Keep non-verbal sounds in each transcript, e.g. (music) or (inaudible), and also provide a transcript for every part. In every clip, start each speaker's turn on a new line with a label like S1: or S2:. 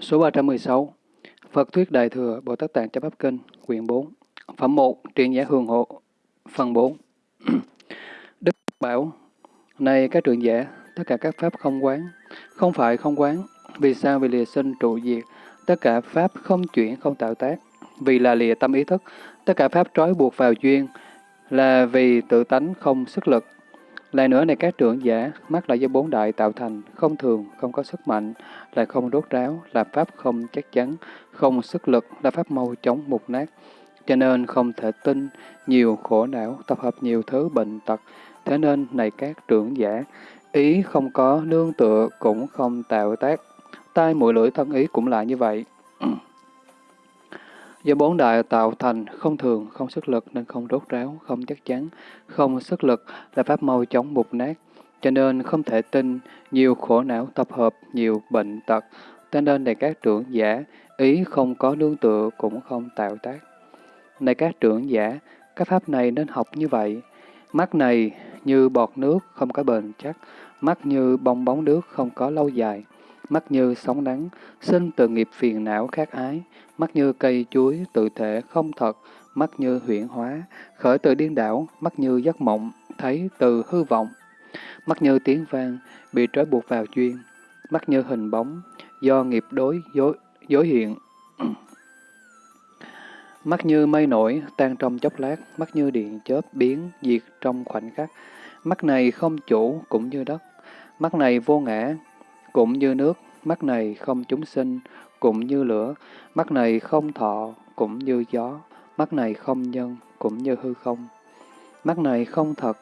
S1: Số 316 Phật Thuyết Đại Thừa Bồ Tát Tạng Chắp Pháp Kinh Quyển 4 Phẩm 1 Truyện Giả hương Hộ Phần 4 (clears throat) Đức bảo Này các truyện giả, tất cả các pháp không quán, không phải không quán. Vì sao? Vì lìa sinh trụ diệt, tất cả pháp không chuyển, không tạo tác. Vì là lìa tâm ý thức, tất cả pháp trói buộc vào duyên, là vì tự tánh không sức lực. Lại nữa này các trưởng giả, mắt là do bốn đại tạo thành, không thường, không có sức mạnh, lại không rốt ráo, là pháp không chắc chắn, không sức lực, là pháp mau chóng mục nát. Cho nên không thể tin, nhiều khổ não, tập hợp nhiều thứ bệnh tật. Thế nên này các trưởng giả, ý không có nương tựa cũng không tạo tác. Tai mũi lưỡi thân ý cũng là như vậy. (clears throat) Do bốn đại tạo thành không thường, không sức lực nên không rốt ráo, không chắc chắn, không sức lực là pháp mau chóng mục nát. Cho nên không thể tin, nhiều khổ não tập hợp, nhiều bệnh tật. Cho nên này các trưởng giả, ý không có nương tựa cũng không tạo tác. Này các trưởng giả, các pháp này nên học như vậy. Mắt này như bọt nước không có bền chắc, mắt như bong bóng nước không có lâu dài, mắt như sóng nắng, sinh từ nghiệp phiền não khác ái, mắt như cây chuối tự thể không thật, mắt như huyễn hóa, khởi từ điên đảo, mắt như giấc mộng, thấy từ hư vọng, mắt như tiếng vang, bị trói buộc vào duyên, mắt như hình bóng, do nghiệp đối dối, dối hiện. (clears throat) mắt như mây nổi, tan trong chốc lát, mắt như điện chớp biến, diệt trong khoảnh khắc. Mắt này không chủ, cũng như đất. Mắt này vô ngã, cũng như nước. Mắt này không chúng sinh, cũng như lửa. Mắt này không thọ, cũng như gió. Mắt này không nhân, cũng như hư không. Mắt này không thật,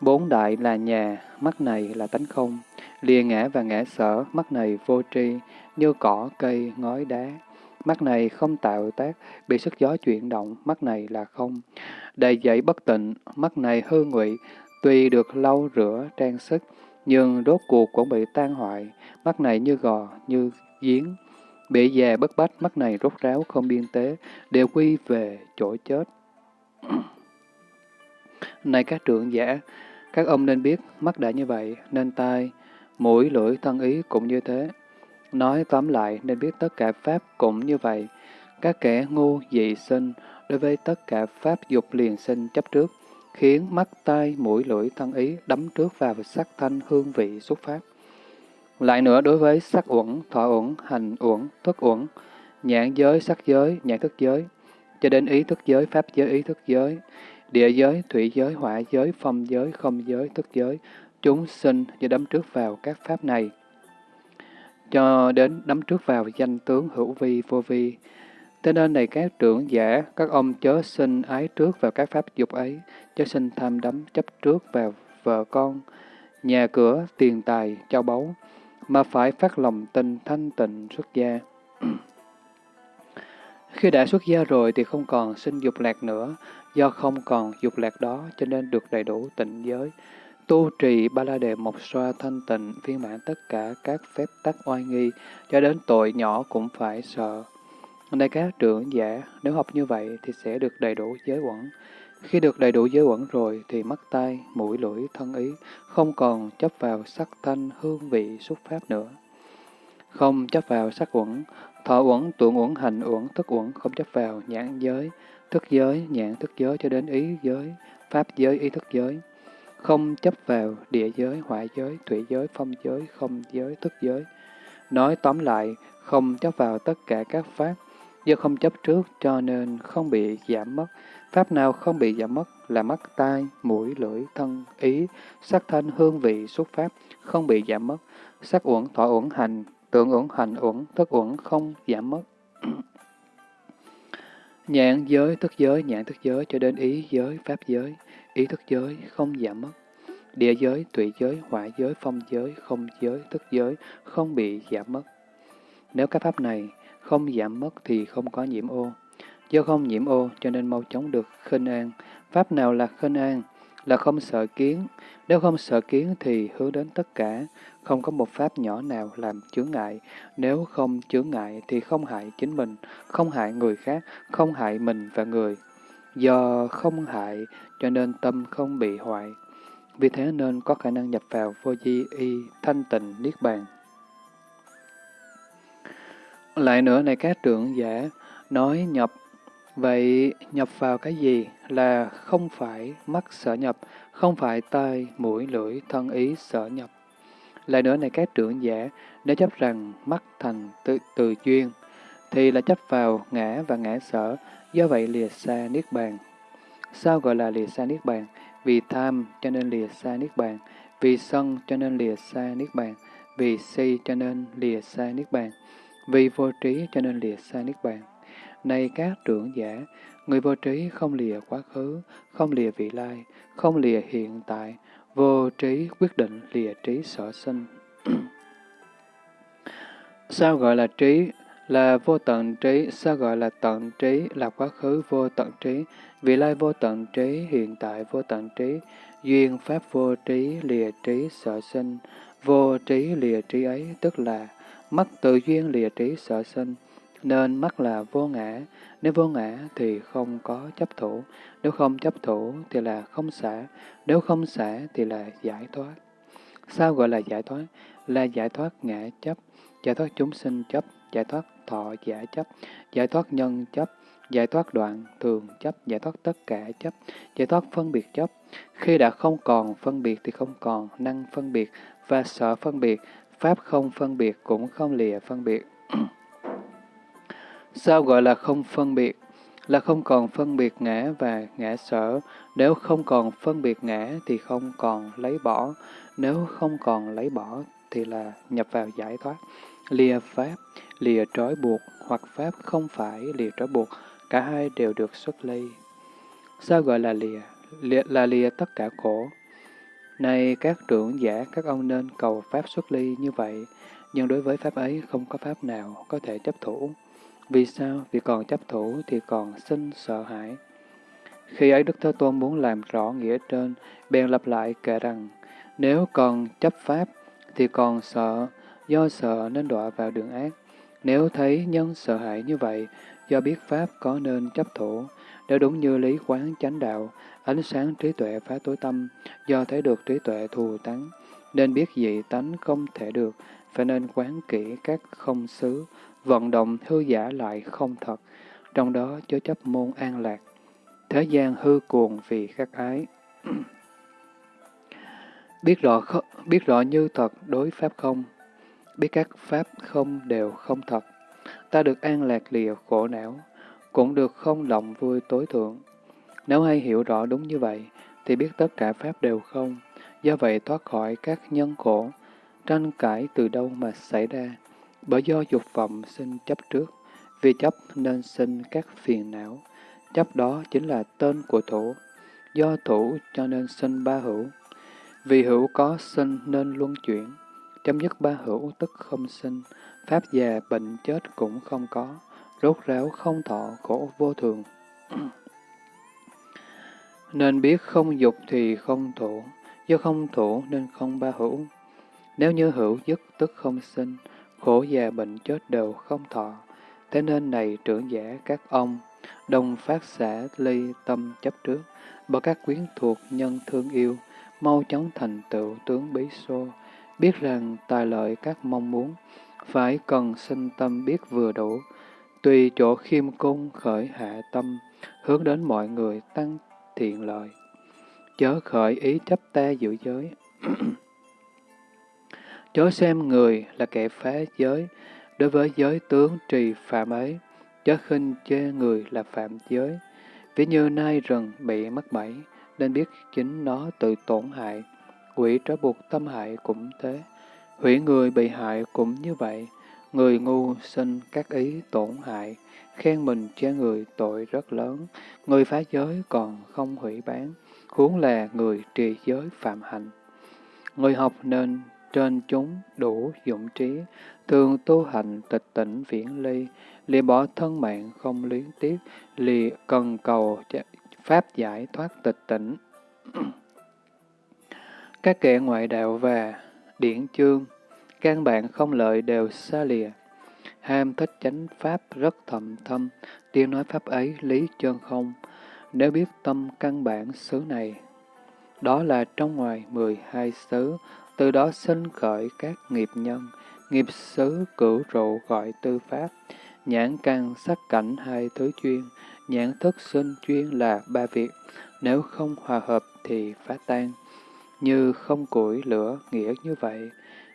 S1: bốn đại là nhà, mắt này là tánh không. Lìa ngã và ngã sở, mắt này vô tri, như cỏ, cây, ngói, đá. Mắt này không tạo tác, bị sức gió chuyển động, mắt này là không. Đầy dậy bất tịnh, mắt này hư ngụy, tuy được lau rửa, trang sức, nhưng rốt cuộc cũng bị tan hoại. Mắt này như gò, như giếng, bị già bất bách, mắt này rốt ráo, không biên tế, đều quy về chỗ chết. (clears throat) này các trưởng giả, các ông nên biết, mắt đã như vậy, nên tai, mũi, lưỡi, thân ý cũng như thế. Nói tóm lại, nên biết tất cả Pháp cũng như vậy. Các kẻ ngu, dị sinh, đối với tất cả Pháp dục liền sinh chấp trước, khiến mắt, tai, mũi, lưỡi, thân ý đắm trước vào sắc thanh hương vị xuất Pháp. Lại nữa, đối với sắc uẩn, thọ uẩn, hành uẩn, thức uẩn, nhãn giới, sắc giới, nhãn thức giới, cho đến ý thức giới, pháp giới, ý thức giới, địa giới, thủy giới, hỏa giới, phong giới, không giới, thức giới, chúng sinh do đắm trước vào các pháp này, cho đến đắm trước vào danh tướng hữu vi, vô vi. Thế nên này các trưởng giả, các ông chớ sinh ái trước vào các pháp dục ấy, chớ sinh tham đắm chấp trước vào vợ con, nhà cửa, tiền tài, châu báu, mà phải phát lòng tin thanh tịnh xuất gia. (clears throat) Khi đã xuất gia rồi thì không còn sinh dục lạc nữa, do không còn dục lạc đó cho nên được đầy đủ tịnh giới. Tu trì ba la đề mộc xoa thanh tịnh, viên mãn tất cả các phép tắc oai nghi, cho đến tội nhỏ cũng phải sợ. Này các trưởng giả, nếu học như vậy thì sẽ được đầy đủ giới quẩn. Khi được đầy đủ giới quẩn rồi thì mắt tai, mũi lưỡi, thân ý không còn chấp vào sắc thanh, hương vị, xúc pháp nữa. Không chấp vào sắc uẩn, thọ uẩn, tuệ uẩn, hành uẩn, thức uẩn, không chấp vào nhãn giới, thức giới, nhãn thức giới cho đến ý giới, pháp giới, ý thức giới. Không chấp vào địa giới, hỏa giới, thủy giới, phong giới, không giới, thức giới. Nói tóm lại, không chấp vào tất cả các pháp, do không chấp trước cho nên không bị giảm mất. Pháp nào không bị giảm mất là mắt, tai, mũi, lưỡi, thân, ý, sắc thanh, hương vị, xuất pháp, không bị giảm mất. Sắc uẩn, thọ uẩn, hành, tượng uẩn, hành uẩn, thức uẩn không giảm mất. (clears throat) Nhãn giới, thức giới, nhãn thức giới cho đến ý giới, pháp giới, ý thức giới không giảm mất. Địa giới, tụy giới, hỏa giới, phong giới, không giới, thức giới không bị giảm mất. Nếu các pháp này không giảm mất thì không có nhiễm ô. Do không nhiễm ô cho nên mau chóng được khinh an. Pháp nào là khinh an? Là không sợ kiến. Nếu không sợ kiến thì hướng đến tất cả. Không có một pháp nhỏ nào làm chướng ngại. Nếu không chướng ngại thì không hại chính mình, không hại người khác, không hại mình và người. Do không hại cho nên tâm không bị hoại. Vì thế nên có khả năng nhập vào vô di y thanh tịnh niết bàn. Lại nữa này các trưởng giả, nói nhập, vậy nhập vào cái gì là không phải mắt sở nhập, không phải tai, mũi, lưỡi, thân ý sở nhập. Lại nữa này các trưởng giả, nếu chấp rằng mắt thành tự, từ duyên, thì là chấp vào ngã và ngã sở, do vậy lìa xa Niết Bàn. Sao gọi là lìa xa Niết Bàn? Vì tham cho nên lìa xa Niết Bàn, vì sân cho nên lìa xa Niết Bàn, vì si cho nên lìa xa Niết Bàn, vì vô trí cho nên lìa xa Niết Bàn. Này các trưởng giả, người vô trí không lìa quá khứ, không lìa vị lai, không lìa hiện tại, vô trí quyết định lìa trí sở sinh. (clears throat) Sao gọi là trí? Là vô tận trí. Sao gọi là tận trí? Là quá khứ vô tận trí. Vị lai vô tận trí, hiện tại vô tận trí. Duyên pháp vô trí, lìa trí sở sinh. Vô trí lìa trí ấy, tức là mắt tự duyên lìa trí sở sinh. Nên mắt là vô ngã, nếu vô ngã thì không có chấp thủ, nếu không chấp thủ thì là không xả, nếu không xả thì là giải thoát. Sao gọi là giải thoát? Là giải thoát ngã chấp, giải thoát chúng sinh chấp, giải thoát thọ giả chấp, giải thoát nhân chấp, giải thoát đoạn thường chấp, giải thoát tất cả chấp, giải thoát phân biệt chấp. Khi đã không còn phân biệt thì không còn năng phân biệt và sợ phân biệt, pháp không phân biệt cũng không lìa phân biệt. (clears throat) Sao gọi là không phân biệt? Là không còn phân biệt ngã và ngã sở. Nếu không còn phân biệt ngã thì không còn lấy bỏ. Nếu không còn lấy bỏ thì là nhập vào giải thoát. Lìa pháp, lìa trói buộc, hoặc pháp không phải lìa trói buộc, cả hai đều được xuất ly. Sao gọi là lìa? lìa là lìa tất cả khổ. Này các trưởng giả, các ông nên cầu pháp xuất ly như vậy, nhưng đối với pháp ấy không có pháp nào có thể chấp thủ. Vì sao? Vì còn chấp thủ thì còn sinh sợ hãi. Khi ấy Đức Thế Tôn muốn làm rõ nghĩa trên, bèn lặp lại kể rằng, nếu còn chấp pháp thì còn sợ, do sợ nên đọa vào đường ác. Nếu thấy nhân sợ hãi như vậy, do biết pháp có nên chấp thủ, nếu đúng như lý quán chánh đạo, ánh sáng trí tuệ phá tối tâm, do thấy được trí tuệ thù tánh, nên biết dị tánh không thể được, phải nên quán kỹ các không xứ, vận động hư giả lại không thật, trong đó chứa chấp môn an lạc. Thế gian hư cuồng vì khắc ái. (clears throat) biết rõ biết rõ như thật đối pháp không, biết các pháp không đều không thật. Ta được an lạc lìa khổ não, cũng được không lòng vui tối thượng. Nếu hay hiểu rõ đúng như vậy, thì biết tất cả pháp đều không, do vậy thoát khỏi các nhân khổ, tranh cãi từ đâu mà xảy ra, bởi do dục vọng sinh chấp trước, vì chấp nên sinh các phiền não, chấp đó chính là tên của thủ, do thủ cho nên sinh ba hữu. Vì hữu có sinh nên luân chuyển, chấm dứt ba hữu tức không sinh, pháp già bệnh chết cũng không có, rốt ráo không thọ khổ vô thường nên biết không dục thì không thủ, do không thủ nên không ba hữu. Nếu như hữu dứt tức không sinh, khổ già bệnh chết đều không thọ. Thế nên này trưởng giả các ông, đồng phát xả ly tâm chấp trước, bởi các quyến thuộc nhân thương yêu, mau chóng thành tựu tướng bí xô, biết rằng tài lợi các mong muốn, phải cần sinh tâm biết vừa đủ, tùy chỗ khiêm cung khởi hạ tâm, hướng đến mọi người tăng thiện lợi. Chớ khởi ý chấp ta giữ giới. (clears throat) Chớ xem người là kẻ phá giới, đối với giới tướng trì phạm ấy, chớ khinh chê người là phạm giới. Ví như nai rừng bị mắc bẫy, nên biết chính nó tự tổn hại. Quỷ trói buộc tâm hại cũng thế. Hủy người bị hại cũng như vậy. Người ngu sinh các ý tổn hại, khen mình cho người tội rất lớn. Người phá giới còn không hủy bán, huống là người trì giới phạm hạnh. Người học nên trên chúng đủ dụng trí, thường tu hành tịch tỉnh viễn ly, lìa bỏ thân mạng không luyến tiếc, lìa cần cầu pháp giải thoát tịch tỉnh. Các kẻ ngoại đạo và điển chương, căn bản không lợi đều xa lìa. Ham thích chánh pháp rất thầm thâm, tiếng nói pháp ấy lý chân không. Nếu biết tâm căn bản xứ này, đó là trong ngoài mười hai xứ, từ đó sinh khởi các nghiệp nhân, nghiệp xứ cửu trụ gọi tư pháp, nhãn căn sắc cảnh hai thứ chuyên, nhãn thức sinh chuyên là ba việc, nếu không hòa hợp thì phá tan. Như không củi lửa nghĩa như vậy,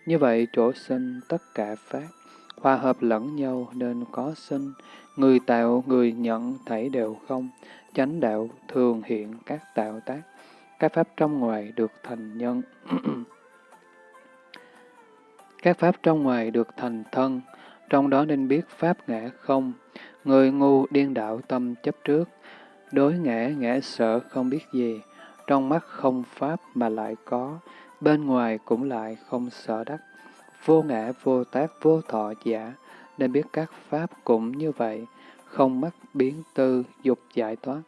S1: như vậy chỗ sinh tất cả pháp, hòa hợp lẫn nhau nên có sinh, người tạo người nhận thảy đều không, chánh đạo thường hiện các tạo tác, các pháp trong ngoài được thành nhân. (clears throat) các pháp trong ngoài được thành thân, trong đó nên biết pháp ngã không, người ngu điên đạo tâm chấp trước, đối ngã ngã sợ không biết gì, trong mắt không pháp mà lại có, bên ngoài cũng lại không sợ đắc, vô ngã vô tác vô thọ giả, nên biết các pháp cũng như vậy, không mắc biến tư, dục giải thoát,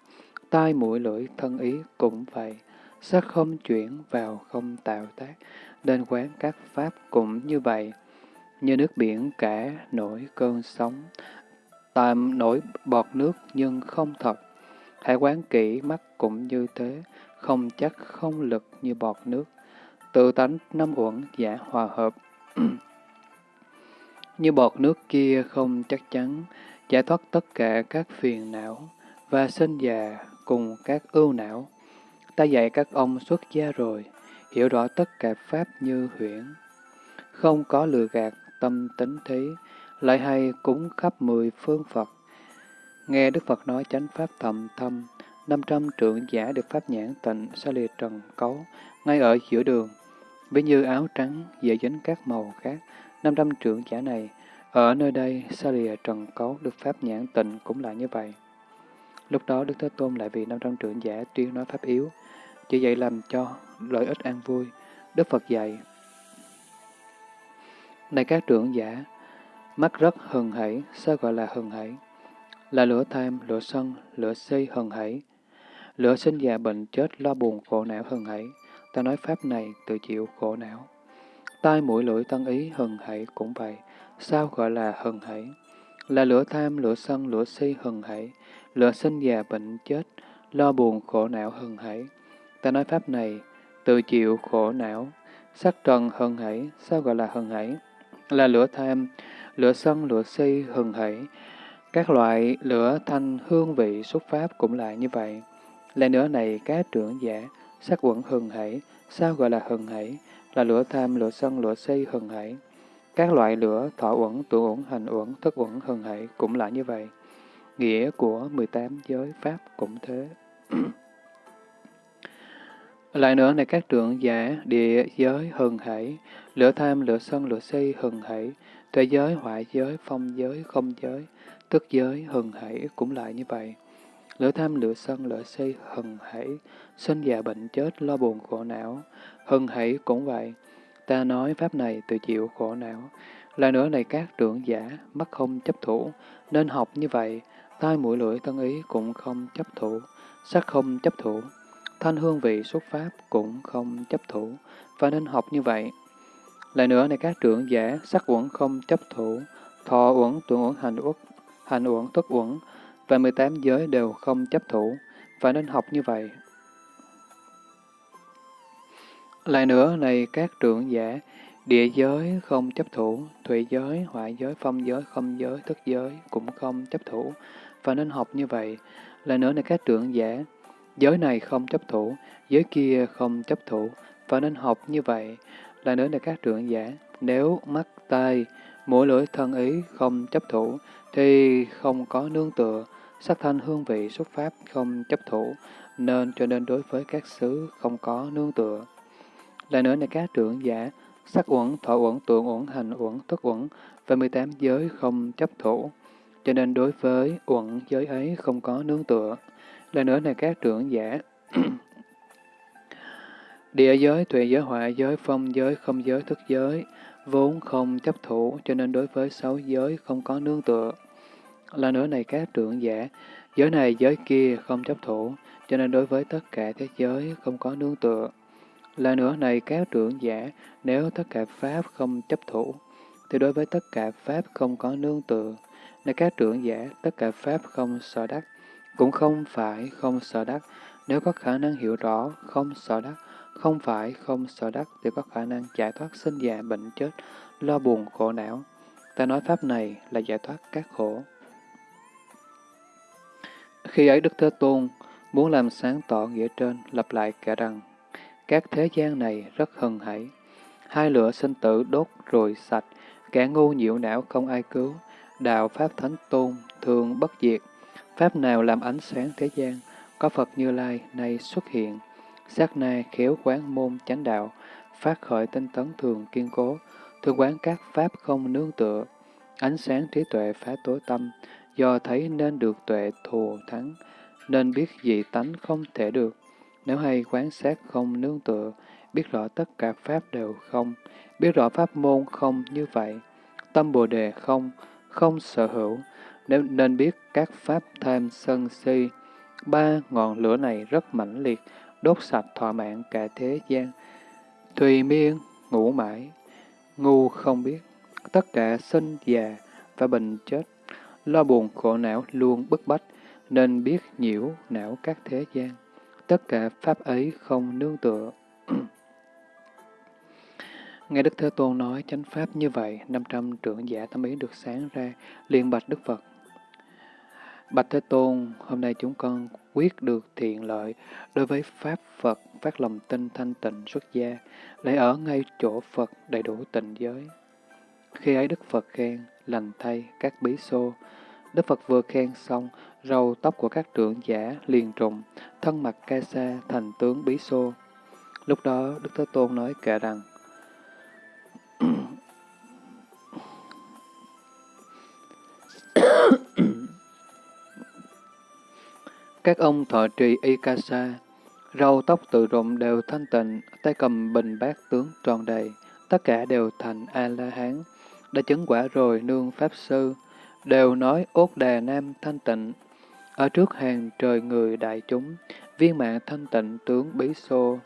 S1: tai mũi lưỡi thân ý cũng vậy, sắc không chuyển vào không tạo tác, nên quán các pháp cũng như vậy, như nước biển cả nổi cơn sóng, tạm nổi bọt nước nhưng không thật. Hãy quán kỹ mắt cũng như thế, không chắc không lực như bọt nước. Tự tánh năm uẩn giả hòa hợp. Ừ. như bọt nước kia không chắc chắn, giải thoát tất cả các phiền não và sinh già cùng các ưu não. Ta dạy các ông xuất gia rồi, hiểu rõ tất cả pháp như huyễn. Không có lừa gạt, tâm tính thí, lại hay cúng khắp mười phương Phật. Nghe Đức Phật nói chánh pháp thầm thâm, năm trăm trưởng giả được pháp nhãn tịnh sa lìa trần cấu, ngay ở giữa đường. Ví như áo trắng dễ dính các màu khác, năm trăm trượng giả này, ở nơi đây sa lìa trần cấu được pháp nhãn tịnh cũng là như vậy. Lúc đó Đức Thế Tôn lại vì năm trăm trượng giả tuyên nói pháp yếu, chỉ dạy làm cho lợi ích an vui. Đức Phật dạy, Này các trưởng giả, mắt rất hừng hảy, sao gọi là hừng hảy? Là lửa tham, lửa sân, lửa si hừng hảy. Lửa sinh già bệnh chết lo buồn khổ não hừng hảy. Ta nói pháp này tự chịu khổ não. Tai mũi lưỡi tân ý hừng hãy cũng vậy. Sao gọi là hừng hãy? Là lửa tham, lửa sân, lửa si hừng hãy, Lửa sinh già bệnh chết, lo buồn khổ não hừng hãy. Ta nói pháp này tự chịu khổ não. Sắc trần hừng hãy, sao gọi là hừng hãy? Là lửa tham, lửa sân, lửa si hừng hãy. Các loại lửa thanh hương vị xuất pháp cũng là như vậy. Lại nữa này các trưởng giả, sắc quẩn hừng hảy, sao gọi là hừng hảy? Là lửa tham, lửa sân, lửa si hừng hảy. Các loại lửa thọ uẩn, tụ uẩn, hành uẩn, thức uẩn hừng hảy cũng là như vậy. Nghĩa của 18 giới Pháp cũng thế. (clears throat) Lại nữa này các trưởng giả, địa giới hừng hãy, lửa tham, lửa sân, lửa si hừng hãy, tuệ giới, hoại giới, phong giới, không giới, tức giới, hừng hãy cũng lại như vậy. Lửa tham, lửa sân, lửa si, hừng hãy, sinh già bệnh chết, lo buồn khổ não, Hưng hỷ cũng vậy. Ta nói pháp này tự chịu khổ não. Lại nữa này các trưởng giả, mắt không chấp thủ, nên học như vậy, tai mũi lưỡi thân ý cũng không chấp thủ, sắc không chấp thủ, thanh hương vị xuất pháp cũng không chấp thủ, và nên học như vậy. Lại nữa này các trưởng giả, sắc uẩn không chấp thủ, thọ uẩn, tuệ uẩn, hành uất, hành uẩn, tức uẩn, và 18 giới đều không chấp thủ, và nên học như vậy. Lại nữa này các trưởng giả, địa giới không chấp thủ, thủy giới, hoại giới, phong giới, không giới, thức giới cũng không chấp thủ, và nên học như vậy. Lại nữa này các trưởng giả, giới này không chấp thủ, giới kia không chấp thủ, và nên học như vậy. Lại nữa này các trưởng giả, nếu mắt, tai, mũi lưỡi thân ý không chấp thủ, thì không có nương tựa, sắc thanh hương vị xuất pháp không chấp thủ, nên cho nên đối với các xứ không có nương tựa. Lại nữa này các trưởng giả, sắc uẩn, thọ uẩn, tượng uẩn, hành uẩn, thức uẩn và 18 giới không chấp thủ, cho nên đối với uẩn giới ấy không có nương tựa. Lại nữa này các trưởng giả, (clears throat) địa giới, tuệ giới, họa giới, phong giới, không giới, thức giới, vốn không chấp thủ, cho nên đối với sáu giới không có nương tựa. Là nữa này các trưởng giả, giới này giới kia không chấp thủ, cho nên đối với tất cả thế giới không có nương tựa. Là nữa này các trưởng giả, nếu tất cả Pháp không chấp thủ, thì đối với tất cả Pháp không có nương tựa. Này các trưởng giả, tất cả Pháp không sợ đắc, cũng không phải không sợ đắc. Nếu có khả năng hiểu rõ, không sợ đắc, không phải không sợ đắc, thì có khả năng giải thoát sinh già bệnh chết, lo buồn khổ não. Ta nói Pháp này là giải thoát các khổ. Khi ấy Đức Thế Tôn muốn làm sáng tỏ nghĩa trên, lặp lại kể rằng, các thế gian này rất hân hãy. Hai lửa sinh tử đốt rồi sạch, kẻ ngu nhiễu não không ai cứu. Đạo Pháp Thánh Tôn thường bất diệt. Pháp nào làm ánh sáng thế gian, có Phật Như Lai nay xuất hiện. Sát na khéo quán môn chánh đạo, phát khởi tinh tấn thường kiên cố, thường quán các Pháp không nương tựa. Ánh sáng trí tuệ phá tối tâm, do thấy nên được tuệ thù thắng, nên biết dị tánh không thể được. Nếu hay quán sát không nương tựa, biết rõ tất cả Pháp đều không, biết rõ Pháp môn không như vậy, tâm Bồ Đề không, không sở hữu, nếu nên biết các Pháp tham sân si, ba ngọn lửa này rất mãnh liệt, đốt sạch thọ mạng cả thế gian. Thùy miên, ngủ mãi, ngu không biết, tất cả sinh già và bệnh chết, lo buồn khổ não luôn bức bách, nên biết nhiễu não các thế gian. Tất cả pháp ấy không nương tựa. (clears throat) Nghe Đức Thế Tôn nói chánh pháp như vậy, 500 trưởng giả tâm ý được sáng ra, liền bạch Đức Phật. Bạch Thế Tôn, hôm nay chúng con quyết được thiện lợi đối với Pháp Phật, phát lòng tin thanh tịnh xuất gia, lại ở ngay chỗ Phật đầy đủ tịnh giới. Khi ấy Đức Phật khen, lành thay các bí xô. Đức Phật vừa khen xong, râu tóc của các trưởng giả liền trùng, thân mặt ca sa thành tướng bí xô. Lúc đó Đức Thế Tôn nói kệ rằng, Các ông thọ trì y ca sa, râu tóc tự rụng đều thanh tịnh, tay cầm bình bát tướng tròn đầy, tất cả đều thành A-la-hán, đã chứng quả rồi nương Pháp Sư, đều nói ốt đà nam thanh tịnh. Ở trước hàng trời người đại chúng, viên mạng thanh tịnh tướng bí xô.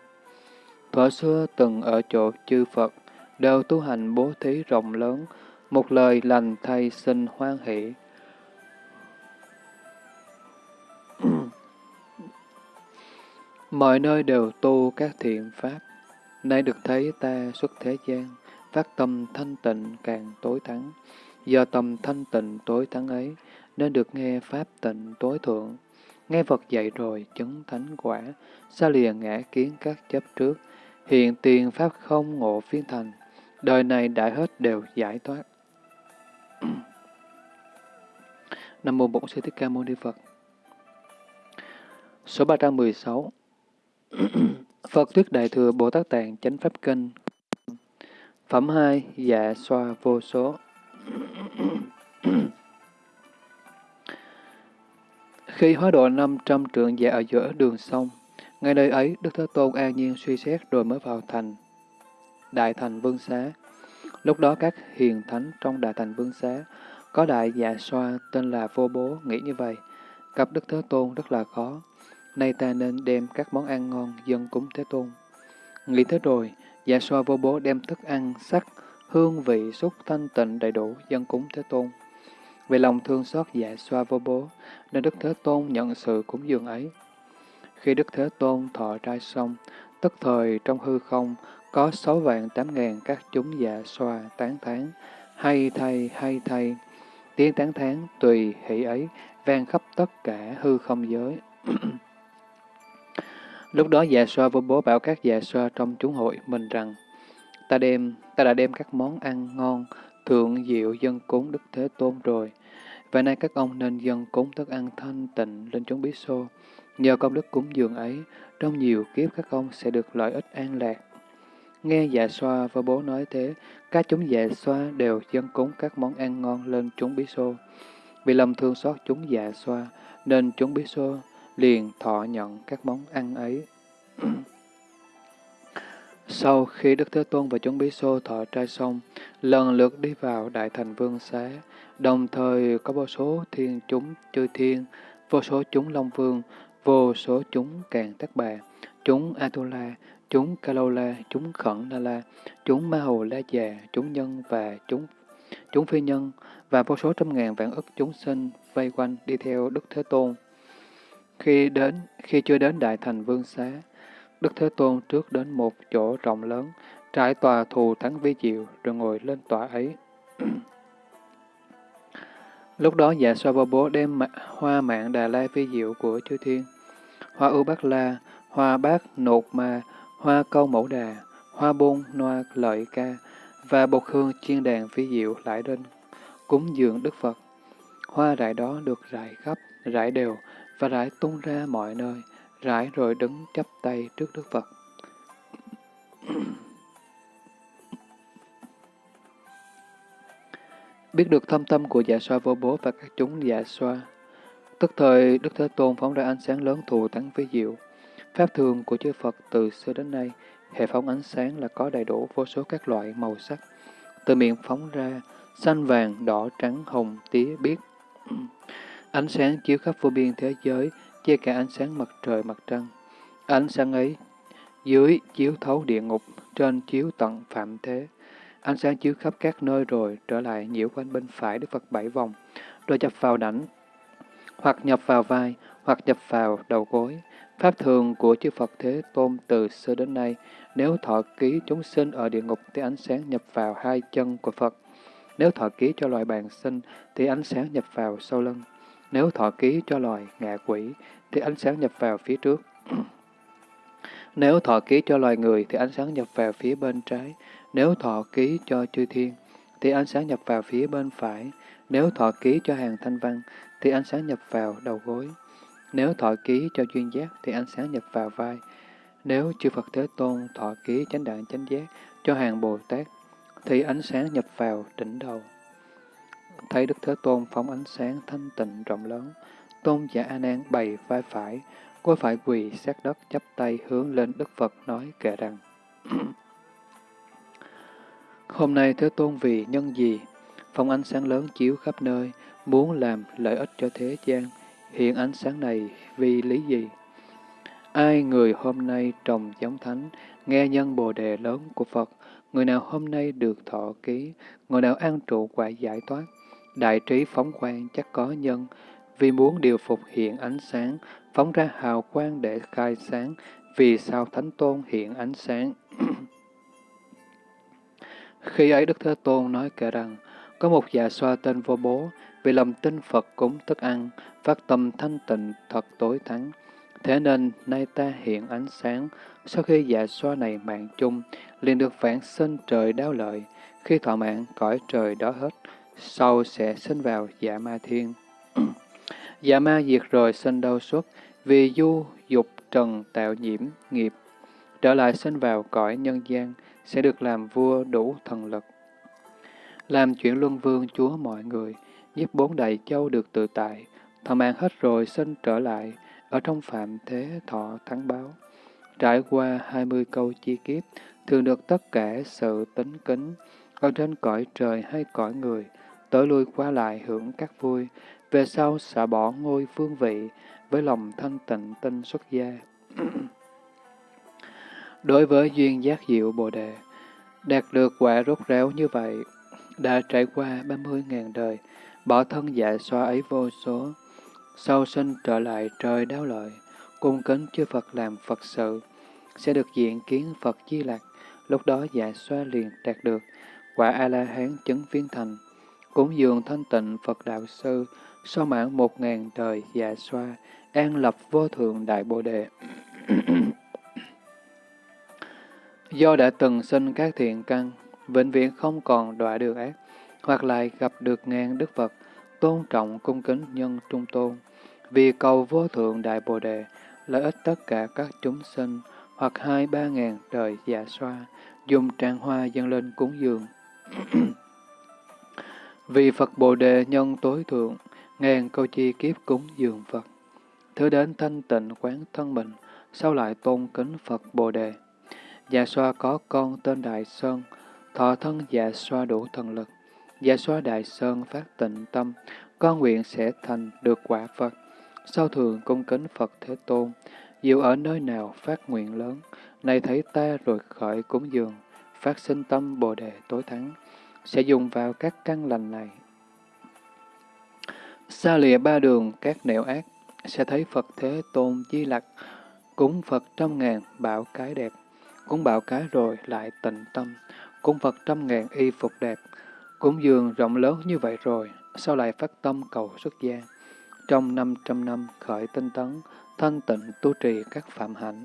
S1: Thuở xưa từng ở chỗ chư Phật, đều tu hành bố thí rộng lớn, một lời lành thay sinh hoan hỷ. Mọi nơi đều tu các thiện pháp, nay được thấy ta xuất thế gian, phát tâm thanh tịnh càng tối thắng. Do tâm thanh tịnh tối thắng ấy, nên được nghe pháp tịnh tối thượng. Nghe Phật dạy rồi chứng thánh quả, xa liền ngã kiến các chấp trước, hiện tiền pháp không ngộ phiên thành, đời này đại hết đều giải thoát. (clears throat) Nam mô Bổn Sư Thích Ca Mâu Ni Phật. Số 316 (clears throat) Phật Thuyết Đại Thừa Bồ Tát Tạng Chánh Pháp Kinh Phẩm 2 Dạ Xoa Vô Số (clears throat) Khi hóa độ 500 trượng dạ ở giữa đường sông, ngay nơi ấy Đức Thế Tôn an nhiên suy xét rồi mới vào thành. Đại thành Vương Xá Lúc đó các hiền thánh trong Đại thành Vương Xá có đại dạ xoa tên là Vô Bố nghĩ như vậy. Gặp Đức Thế Tôn rất là khó. Nay ta nên đem các món ăn ngon dân cúng Thế Tôn. Nghĩ thế rồi, dạ xoa vô bố đem thức ăn, sắc, hương vị, xúc thanh tịnh đầy đủ dân cúng Thế Tôn. Vì lòng thương xót dạ xoa vô bố, nên Đức Thế Tôn nhận sự cúng dường ấy. Khi Đức Thế Tôn thọ trai xong, tức thời trong hư không có sáu vạn tám ngàn các chúng dạ xoa tán thán, hay thay, hay thay. Tiếng tán thán tùy hỷ ấy vang khắp tất cả hư không giới. (clears throat) Lúc đó già xoa vô bố bảo các già xoa trong chúng hội mình rằng, ta đem, ta đã đem các món ăn ngon, thượng diệu dân cúng Đức Thế Tôn rồi. Và nay các ông nên dân cúng thức ăn thanh tịnh lên chúng bí xô. Nhờ công đức cúng dường ấy, trong nhiều kiếp các ông sẽ được lợi ích an lạc. Nghe dạ xoa và bố nói thế, các chúng dạ xoa đều dân cúng các món ăn ngon lên chúng bí xô. Vì lòng thương xót chúng dạ xoa, nên chúng bí xô liền thọ nhận các món ăn ấy. (clears throat) Sau khi Đức Thế Tôn và chúng bí xô thọ trai xong, lần lượt đi vào Đại Thành Vương Xá, đồng thời có vô số thiên chúng chư thiên, vô số chúng Long Vương, vô số chúng Càng Tắc Bà, chúng Atula, chúng Kalola, chúng Khẩn La La, chúng Ma Hầu La Già, chúng Nhân và chúng chúng phi nhân, và vô số trăm ngàn vạn ức chúng sinh vây quanh đi theo Đức Thế Tôn. Khi đến, khi chưa đến Đại Thành Vương Xá, Đức Thế Tôn trước đến một chỗ rộng lớn, trải tòa thù thắng vi diệu, rồi ngồi lên tòa ấy. Lúc đó dạ xoa vô bố đem hoa mạng đà la phi diệu của chư thiên, hoa ưu bát la, hoa bát nột ma, hoa câu mẫu đà, hoa bôn noa lợi ca, và bột hương chiên đàn phi diệu lại lên cúng dường Đức Phật. Hoa rải đó được rải khắp, rải đều và rải tung ra mọi nơi, rải rồi đứng chắp tay trước Đức Phật. Biết được thâm tâm của dạ xoa vô bố và các chúng dạ xoa, tức thời Đức Thế Tôn phóng ra ánh sáng lớn thù thắng với diệu. Pháp thường của chư Phật từ xưa đến nay, hệ phóng ánh sáng là có đầy đủ vô số các loại màu sắc. Từ miệng phóng ra, xanh vàng, đỏ, trắng, hồng, tía, biếc. (clears throat) ánh sáng chiếu khắp vô biên thế giới, che cả ánh sáng mặt trời, mặt trăng. Ánh sáng ấy, dưới chiếu thấu địa ngục, trên chiếu tận phạm thế. Ánh sáng chiếu khắp các nơi rồi trở lại nhiễu quanh bên phải Đức Phật bảy vòng, rồi nhập vào đảnh, hoặc nhập vào vai, hoặc nhập vào đầu gối. Pháp thường của chư Phật Thế Tôn từ xưa đến nay, nếu thọ ký chúng sinh ở địa ngục thì ánh sáng nhập vào hai chân của Phật. Nếu thọ ký cho loài bàn sinh thì ánh sáng nhập vào sau lưng. Nếu thọ ký cho loài ngạ quỷ thì ánh sáng nhập vào phía trước. (clears throat) Nếu thọ ký cho loài người thì ánh sáng nhập vào phía bên trái. Nếu thọ ký cho chư thiên, thì ánh sáng nhập vào phía bên phải. Nếu thọ ký cho hàng thanh văn, thì ánh sáng nhập vào đầu gối. Nếu thọ ký cho duyên giác, thì ánh sáng nhập vào vai. Nếu chư Phật Thế Tôn thọ ký chánh đạn chánh giác cho hàng Bồ Tát, thì ánh sáng nhập vào đỉnh đầu. Thấy Đức Thế Tôn phóng ánh sáng thanh tịnh rộng lớn, Tôn giả A Nan bày vai phải, cô phải quỳ sát đất chắp tay hướng lên Đức Phật nói kệ rằng Hôm nay Thế Tôn vì nhân gì? Phong ánh sáng lớn chiếu khắp nơi, muốn làm lợi ích cho thế gian. Hiện ánh sáng này vì lý gì? Ai người hôm nay trồng giống thánh, nghe nhân bồ đề lớn của Phật, người nào hôm nay được thọ ký, người nào an trụ quả giải thoát, đại trí phóng quang chắc có nhân, vì muốn điều phục hiện ánh sáng, phóng ra hào quang để khai sáng, vì sao Thánh Tôn hiện ánh sáng. (clears throat) Khi ấy Đức Thế Tôn nói kể rằng, có một già xoa tên vô bố, vì lòng tin Phật cúng thức ăn, phát tâm thanh tịnh thật tối thắng. Thế nên nay ta hiện ánh sáng, sau khi dạ xoa này mạng chung, liền được vãng sinh trời đáo lợi, khi thọ mạng cõi trời đó hết, sau sẽ sinh vào dạ ma thiên. (clears throat) dạ ma diệt rồi sinh đau xuất, vì du dục trần tạo nhiễm nghiệp, trở lại sinh vào cõi nhân gian, sẽ được làm vua đủ thần lực. Làm chuyện luân vương chúa mọi người, giúp bốn đại châu được tự tại, thọ mạng hết rồi sinh trở lại, ở trong phạm thế thọ thắng báo. Trải qua hai mươi câu chi kiếp, thường được tất cả sự tính kính, ở trên cõi trời hay cõi người, tới lui qua lại hưởng các vui, về sau xả bỏ ngôi phương vị, với lòng thanh tịnh tinh xuất gia. (clears throat) Đối với duyên giác diệu Bồ Đề, đạt được quả rốt ráo như vậy, đã trải qua 30.000 đời, bỏ thân dạ xoa ấy vô số, sau sinh trở lại trời đáo lợi, cung kính chư Phật làm Phật sự, sẽ được diện kiến Phật Di Lạc, lúc đó dạ xoa liền đạt được quả A-la-hán chứng viên thành, cúng dường thanh tịnh Phật Đạo Sư, sau mãn một ngàn đời dạ xoa, an lập vô thượng đại bồ đề. (clears throat) Do đã từng sinh các thiện căn, vĩnh viễn không còn đọa được ác, hoặc lại gặp được ngàn Đức Phật, tôn trọng cung kính nhân trung tôn, vì cầu vô thượng đại bồ đề, lợi ích tất cả các chúng sinh, hoặc hai ba ngàn đời dạ xoa, dùng tràng hoa dâng lên cúng dường. (clears throat) vì Phật Bồ Đề nhân tối thượng, ngàn câu chi kiếp cúng dường Phật. Thứ đến thanh tịnh quán thân mình, sau lại tôn kính Phật Bồ Đề. Dạ xoa có con tên Đại Sơn, thọ thân dạ xoa đủ thần lực. Dạ xoa Đại Sơn phát tịnh tâm, con nguyện sẽ thành được quả Phật. Sau thường cung kính Phật Thế Tôn, dù ở nơi nào phát nguyện lớn, này thấy ta rồi khởi cúng dường, phát sinh tâm Bồ Đề tối thắng, sẽ dùng vào các căn lành này. Xa lìa ba đường các nẻo ác, sẽ thấy Phật Thế Tôn Di Lặc, cúng Phật trăm ngàn bảo cái đẹp, cúng bảo cái rồi lại tịnh tâm, cúng Phật trăm ngàn y phục đẹp, cúng dường rộng lớn như vậy rồi, sao lại phát tâm cầu xuất gia? Trong năm trăm năm khởi tinh tấn, thanh tịnh tu trì các phạm hạnh,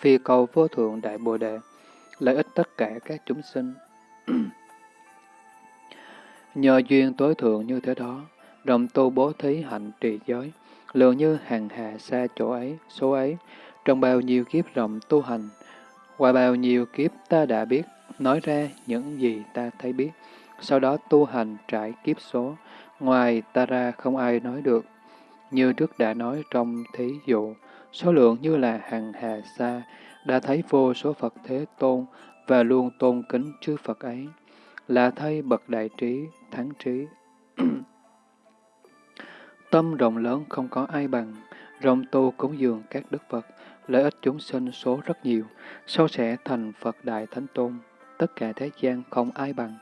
S1: vì cầu vô thượng đại bồ đề, lợi ích tất cả các chúng sinh. (clears throat) Nhờ duyên tối thượng như thế đó, rộng tu bố thí hạnh trì giới, lượng như hàng hà xa chỗ ấy, số ấy, trong bao nhiêu kiếp rộng tu hành, qua bao nhiêu kiếp ta đã biết, nói ra những gì ta thấy biết, sau đó tu hành trải kiếp số, ngoài ta ra không ai nói được. Như trước đã nói trong thí dụ, số lượng như là hàng hà xa, đã thấy vô số Phật Thế Tôn và luôn tôn kính chư Phật ấy, là thay bậc đại trí, thắng trí. (clears throat) Tâm rộng lớn không có ai bằng, rộng tu cúng dường các đức Phật, lợi ích chúng sinh số rất nhiều, sau sẽ thành Phật Đại Thánh Tôn, tất cả thế gian không ai bằng.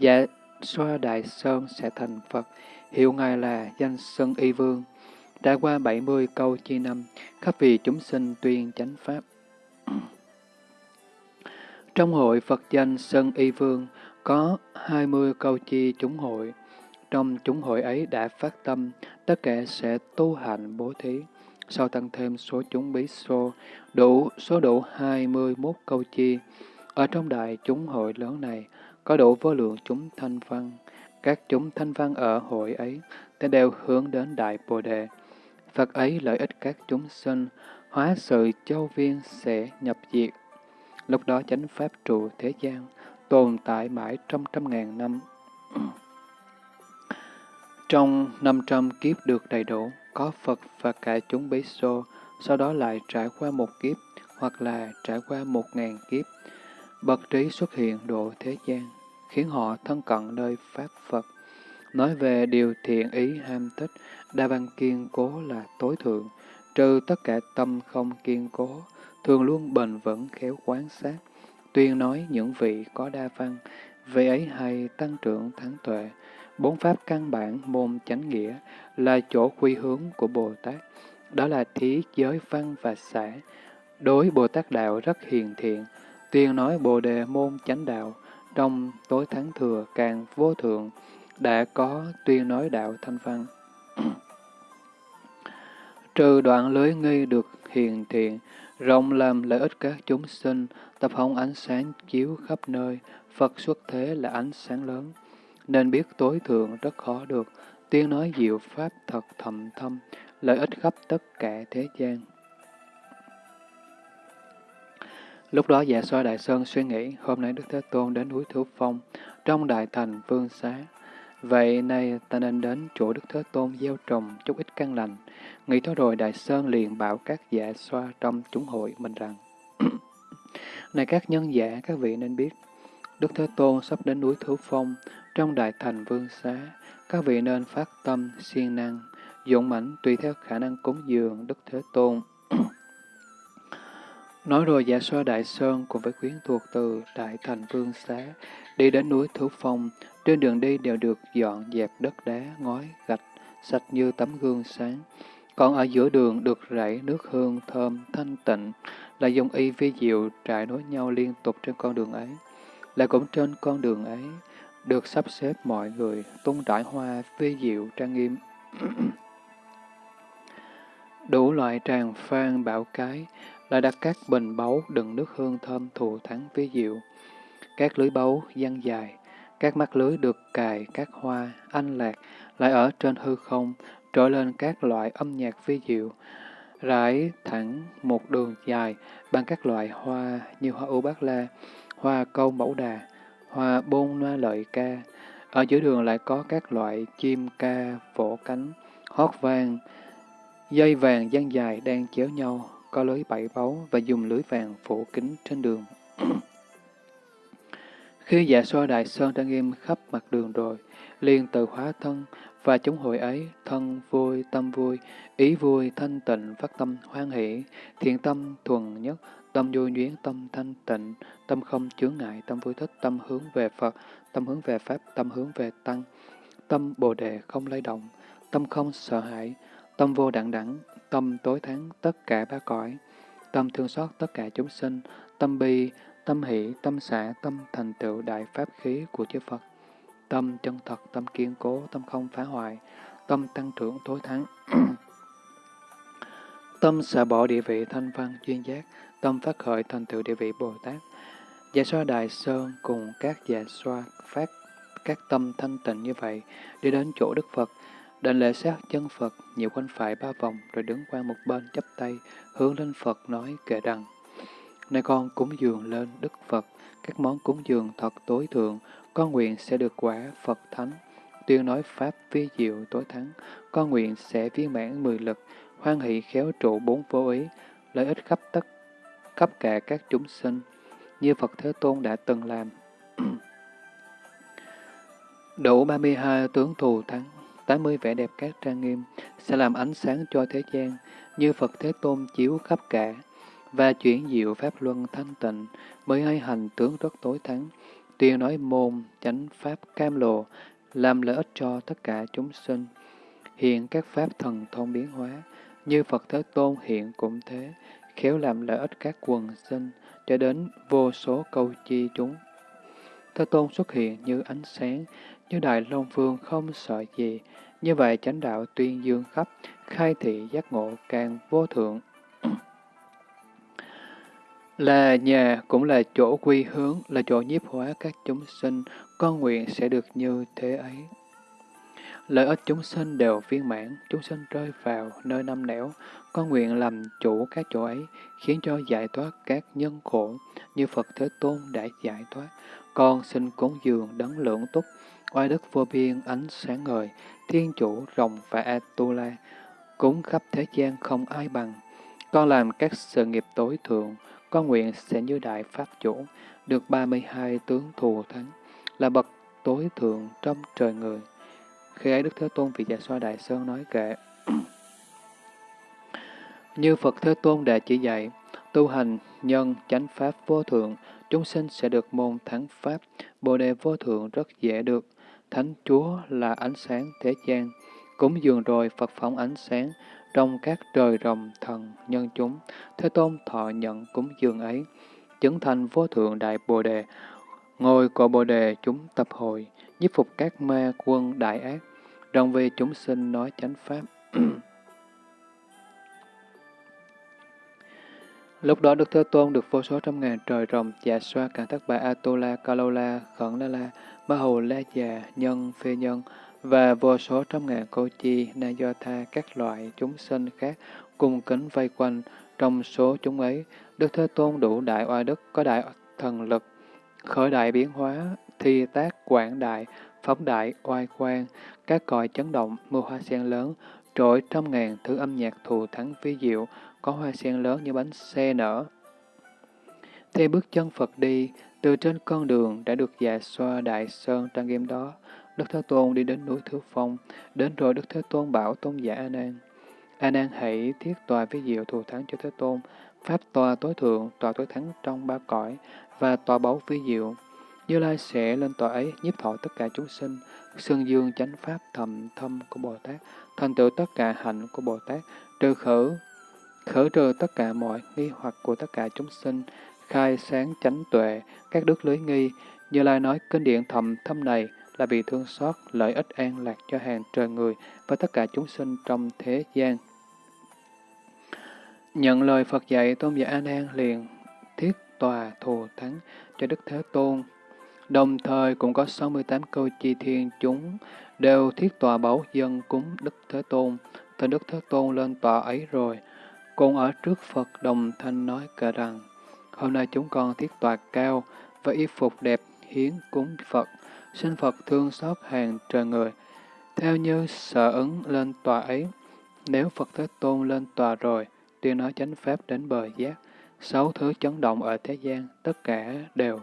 S1: Dạ xoa Đại Sơn sẽ thành Phật, hiệu Ngài là danh Sơn Y Vương. Đã qua 70 câu chi năm, khắp vì chúng sinh tuyên chánh Pháp. Trong hội Phật danh Sơn Y Vương có 20 câu chi chúng hội. Trong chúng hội ấy đã phát tâm, tất cả sẽ tu hành bố thí. Sau tăng thêm số chúng bí xô, đủ số đủ 21 câu chi. Ở trong đại chúng hội lớn này, có đủ vô lượng chúng thanh văn. Các chúng thanh văn ở hội ấy, tên đều hướng đến đại bồ đề. Phật ấy lợi ích các chúng sinh, hóa sự châu viên sẽ nhập diệt. Lúc đó chánh pháp trụ thế gian, tồn tại mãi trăm trăm ngàn năm. Trong năm trăm kiếp được đầy đủ, có Phật và cả chúng bí xô, sau đó lại trải qua một kiếp, hoặc là trải qua một ngàn kiếp. Bậc trí xuất hiện độ thế gian, khiến họ thân cận nơi Pháp Phật. Nói về điều thiện ý ham thích, đa văn kiên cố là tối thượng, trừ tất cả tâm không kiên cố, thường luôn bền vững khéo quán sát, tuyên nói những vị có đa văn, vị ấy hay tăng trưởng thắng tuệ, Bốn pháp căn bản môn chánh nghĩa là chỗ quy hướng của Bồ Tát. Đó là thí, giới, văn và xã. Đối Bồ Tát Đạo rất hiền thiện, tuyên nói Bồ Đề môn chánh đạo, trong tối thắng thừa càng vô thượng, đã có tuyên nói đạo thanh văn. (clears throat) Trừ đoạn lưới nghi được hiền thiện, rộng làm lợi ích các chúng sinh, tập hồng ánh sáng chiếu khắp nơi, Phật xuất thế là ánh sáng lớn nên biết tối thượng rất khó được, tiếng nói diệu pháp thật thầm thâm, lợi ích khắp tất cả thế gian. Lúc đó dạ xoa Đại Sơn suy nghĩ, hôm nay Đức Thế Tôn đến núi Thứ Phong, trong đại thành vương xá. Vậy nay ta nên đến chỗ Đức Thế Tôn gieo trồng chút ít căn lành. Nghĩ tới rồi Đại Sơn liền bảo các dạ xoa trong chúng hội mình rằng, (coughs) Này các nhân giả, các vị nên biết, Đức Thế Tôn sắp đến núi thứ Phong, trong đại thành vương xá, các vị nên phát tâm, siêng năng, dũng mãnh tùy theo khả năng cúng dường Đức Thế Tôn. (clears throat) Nói rồi giả so Đại Sơn cùng với quyến thuộc từ Đại Thành Vương Xá, đi đến núi thứ Phong, trên đường đi đều được dọn dẹp đất đá, ngói, gạch, sạch như tấm gương sáng. Còn ở giữa đường được rảy nước hương thơm, thanh tịnh, là dùng y vi diệu trải nối nhau liên tục trên con đường ấy. Lại cũng trên con đường ấy, được sắp xếp mọi người tung trải hoa vi diệu trang nghiêm. (clears throat) Đủ loại tràng phan bảo cái, lại đặt các bình báu đựng nước hương thơm thù thắng vi diệu. Các lưới báu dăng dài, các mắt lưới được cài các hoa, anh lạc, lại ở trên hư không, trỗi lên các loại âm nhạc vi diệu, rải thẳng một đường dài bằng các loại hoa như hoa u bát la, hoa câu mẫu đà, hoa bôn loa lợi ca. Ở giữa đường lại có các loại chim ca, vỗ cánh, hót vang, dây vàng dang dài đang chéo nhau, có lưới bảy báu và dùng lưới vàng phủ kính trên đường. (clears throat) Khi dạ xoa đại sơn đã nghiêm khắp mặt đường rồi, liền từ hóa thân, và chúng hội ấy, thân vui, tâm vui, ý vui, thanh tịnh, phát tâm hoan hỷ, thiện tâm thuần nhất, tâm vui nhuyến, tâm thanh tịnh, tâm không chướng ngại, tâm vui thích, tâm hướng về Phật, tâm hướng về Pháp, tâm hướng về Tăng, tâm bồ đề không lay động, tâm không sợ hãi, tâm vô đẳng đẳng, tâm tối thắng tất cả ba cõi, tâm thương xót tất cả chúng sinh, tâm bi, tâm hỷ, tâm xả, tâm thành tựu đại pháp khí của chư Phật, tâm chân thật, tâm kiên cố, tâm không phá hoại, tâm tăng trưởng tối thắng. (clears throat) tâm xả bỏ địa vị thanh văn chuyên giác, tâm phát khởi thành tựu địa vị Bồ Tát. Dạ xoa Đại Sơn cùng các dạ xoa phát các tâm thanh tịnh như vậy, đi đến chỗ Đức Phật, đền lễ sát chân Phật, nhiều quanh phải ba vòng, rồi đứng qua một bên chắp tay, hướng lên Phật nói kệ rằng, Này con cúng dường lên Đức Phật, các món cúng dường thật tối thượng, con nguyện sẽ được quả Phật Thánh, tuyên nói Pháp vi diệu tối thắng, con nguyện sẽ viên mãn mười lực, hoan hỷ khéo trụ bốn vô ý, lợi ích khắp tất khắp cả các chúng sinh, như Phật Thế Tôn đã từng làm. (clears throat) Đủ 32 tướng thù thắng, 80 vẻ đẹp các trang nghiêm, sẽ làm ánh sáng cho thế gian, như Phật Thế Tôn chiếu khắp cả, và chuyển diệu Pháp Luân thanh tịnh, mới hay hành tướng rất tối thắng, tuyên nói môn, chánh Pháp cam lộ, làm lợi ích cho tất cả chúng sinh. Hiện các Pháp thần thông biến hóa, như Phật Thế Tôn hiện cũng thế, khéo làm lợi ích các quần sinh, cho đến vô số câu chi chúng. Thế Tôn xuất hiện như ánh sáng, như Đại Long Vương không sợ gì. Như vậy chánh đạo tuyên dương khắp, khai thị giác ngộ càng vô thượng. (clears throat) là nhà cũng là chỗ quy hướng, là chỗ nhiếp hóa các chúng sinh, con nguyện sẽ được như thế ấy. Lợi ích chúng sinh đều viên mãn, chúng sinh rơi vào nơi năm nẻo, con nguyện làm chủ các chỗ ấy, khiến cho giải thoát các nhân khổ, như Phật Thế Tôn đã giải thoát. Con xin cúng dường đấng lượng túc, oai đức vô biên ánh sáng ngời, thiên chủ rồng và Atula, cúng khắp thế gian không ai bằng. Con làm các sự nghiệp tối thượng, con nguyện sẽ như đại pháp chủ, được 32 tướng thù thắng, là bậc tối thượng trong trời người. Khi ấy Đức Thế Tôn vị Dạ Xoa Đại Sơn nói kệ. (clears throat) Như Phật Thế Tôn đã chỉ dạy, tu hành nhân chánh pháp vô thượng, chúng sinh sẽ được môn thắng pháp, bồ đề vô thượng rất dễ được. Thánh Chúa là ánh sáng thế gian, cúng dường rồi Phật phóng ánh sáng, trong các trời rồng thần nhân chúng, Thế Tôn thọ nhận cúng dường ấy, chứng thành vô thượng đại bồ đề, ngồi cội bồ đề chúng tập hội, nhiếp phục các ma quân đại ác, đồng vì chúng sinh nói chánh pháp. (clears throat) Lúc đó Đức Thế Tôn được vô số trăm ngàn trời rồng, dạ xoa, cả thất bà Atula Kalola, Khẩn La La, Ma Hồ La Già, Nhân, Phê Nhân, và vô số trăm ngàn cô chi, na do tha, các loại chúng sinh khác cùng kính vây quanh. Trong số chúng ấy, Đức Thế Tôn đủ đại oai đức, có đại thần lực, khởi đại biến hóa, thi tác quảng đại, phóng đại oai quang, các còi chấn động, mưa hoa sen lớn, trỗi trăm ngàn thứ âm nhạc thù thắng vi diệu, có hoa sen lớn như bánh xe nở. Theo bước chân Phật đi, từ trên con đường đã được dạ xoa đại sơn trang nghiêm đó, Đức Thế Tôn đi đến núi Thứ Phong, đến rồi Đức Thế Tôn bảo tôn giả A Nan. A Nan hãy thiết tòa với diệu thù thắng cho Thế Tôn, pháp tòa tối thượng, tòa tối thắng trong ba cõi và tòa báu vi diệu. Như Lai sẽ lên tòa ấy nhiếp thọ tất cả chúng sinh, xương dương chánh pháp thầm thâm của Bồ Tát, thành tựu tất cả hạnh của Bồ Tát, trừ khử, khử trừ tất cả mọi nghi hoặc của tất cả chúng sinh, khai sáng chánh tuệ, các đức lưới nghi. Như Lai nói kinh điển thầm thâm này là vì thương xót lợi ích an lạc cho hàng trời người và tất cả chúng sinh trong thế gian. Nhận lời Phật dạy, Tôn giả A Nan liền thiết tòa thù thắng cho Đức Thế Tôn. Đồng thời cũng có 68 câu chi thiên chúng đều thiết tòa bảo dân cúng Đức Thế Tôn. Thì Đức Thế Tôn lên tòa ấy rồi, cùng ở trước Phật đồng thanh nói cả rằng, hôm nay chúng con thiết tòa cao và y phục đẹp hiến cúng Phật xin Phật thương xót hàng trời người. Theo như sở ứng lên tòa ấy, nếu Phật Thế Tôn lên tòa rồi, tuyên nói chánh pháp đến bờ giác, sáu thứ chấn động ở thế gian, tất cả đều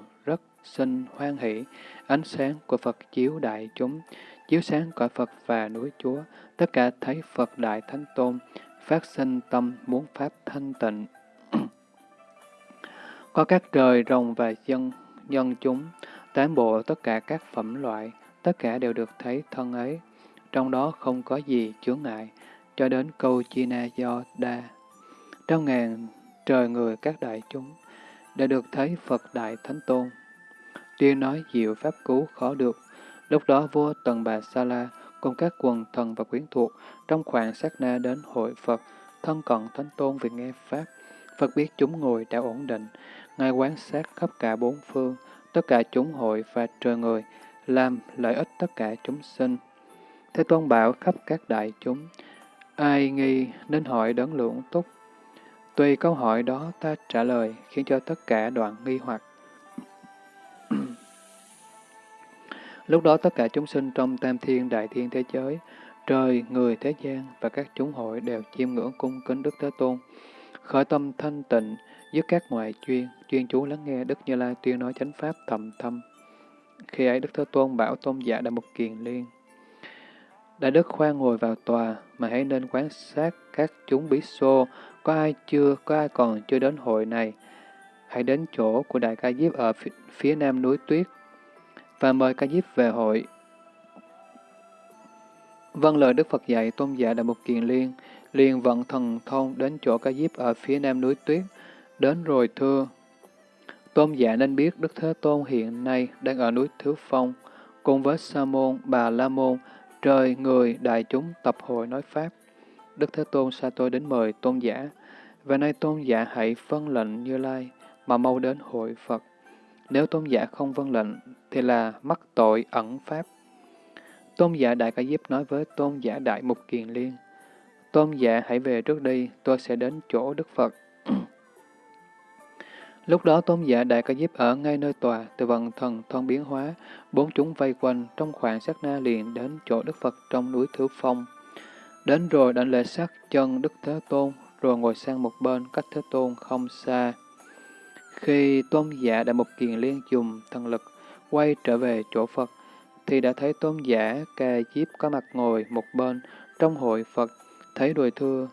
S1: sinh hoan hỷ, ánh sáng của Phật chiếu đại chúng, chiếu sáng cõi Phật và núi Chúa, tất cả thấy Phật Đại Thánh Tôn, phát sinh tâm muốn Pháp thanh tịnh. (clears throat) Có các trời, rồng và dân, nhân chúng, Tám bộ tất cả các phẩm loại, tất cả đều được thấy thân ấy, trong đó không có gì chướng ngại, cho đến câu chi na do đa. Trong ngàn trời người các đại chúng, đã được thấy Phật Đại Thánh Tôn. Tuyên nói diệu pháp cứu khó được. Lúc đó vua Tần Bà Sa La cùng các quần thần và quyến thuộc trong khoảng sát na đến hội Phật, thân cận Thánh Tôn vì nghe Pháp. Phật biết chúng ngồi đã ổn định, Ngài quán sát khắp cả bốn phương, tất cả chúng hội và trời người, làm lợi ích tất cả chúng sinh. Thế Tôn bảo khắp các đại chúng, ai nghi nên hỏi đấng lượng túc. Tùy câu hỏi đó ta trả lời khiến cho tất cả đoạn nghi hoặc. Lúc đó tất cả chúng sinh trong tam thiên đại thiên thế giới, trời, người, thế gian và các chúng hội đều chiêm ngưỡng cung kính Đức Thế Tôn. Khởi tâm thanh tịnh, dứt các ngoại chuyên, chuyên chú lắng nghe Đức Như Lai tuyên nói chánh pháp thầm thâm. Khi ấy Đức Thế Tôn bảo tôn giả Đại Mục Kiền Liên. Đại Đức khoan ngồi vào tòa, mà hãy nên quan sát các chúng bí xô, có ai chưa, có ai còn chưa đến hội này. Hãy đến chỗ của Đại Ca Diếp ở phía nam núi Tuyết, và mời Ca Diếp về hội. Vâng lời Đức Phật dạy, tôn giả Đại Mục Kiền Liên, liền vận thần thông đến chỗ Ca Diếp ở phía nam núi Tuyết, đến rồi thưa. Tôn giả nên biết Đức Thế Tôn hiện nay đang ở núi Thứ Phong, cùng với Sa môn, Bà La môn, trời, người, đại chúng tập hội nói Pháp. Đức Thế Tôn sa tôi đến mời tôn giả, và nay tôn giả hãy phân lệnh Như Lai, mà mau đến hội Phật. Nếu tôn giả không vâng lệnh, thì là mắc tội ẩn Pháp. Tôn giả Đại Ca Diếp nói với tôn giả Đại Mục Kiền Liên, Tôn giả hãy về trước đi, tôi sẽ đến chỗ Đức Phật. (clears throat) Lúc đó tôn giả Đại Ca Diếp ở ngay nơi tòa, từ vận thần thông biến hóa, bốn chúng vây quanh trong khoảng sát na liền đến chỗ Đức Phật trong núi Thứ Phong. Đến rồi đảnh lễ sát chân Đức Thế Tôn, rồi ngồi sang một bên cách Thế Tôn không xa. Khi tôn giả Đại Mục Kiền Liên dùng thần lực quay trở về chỗ Phật, thì đã thấy tôn giả Ca chiếp có mặt ngồi một bên trong hội Phật, thấy đùi thưa.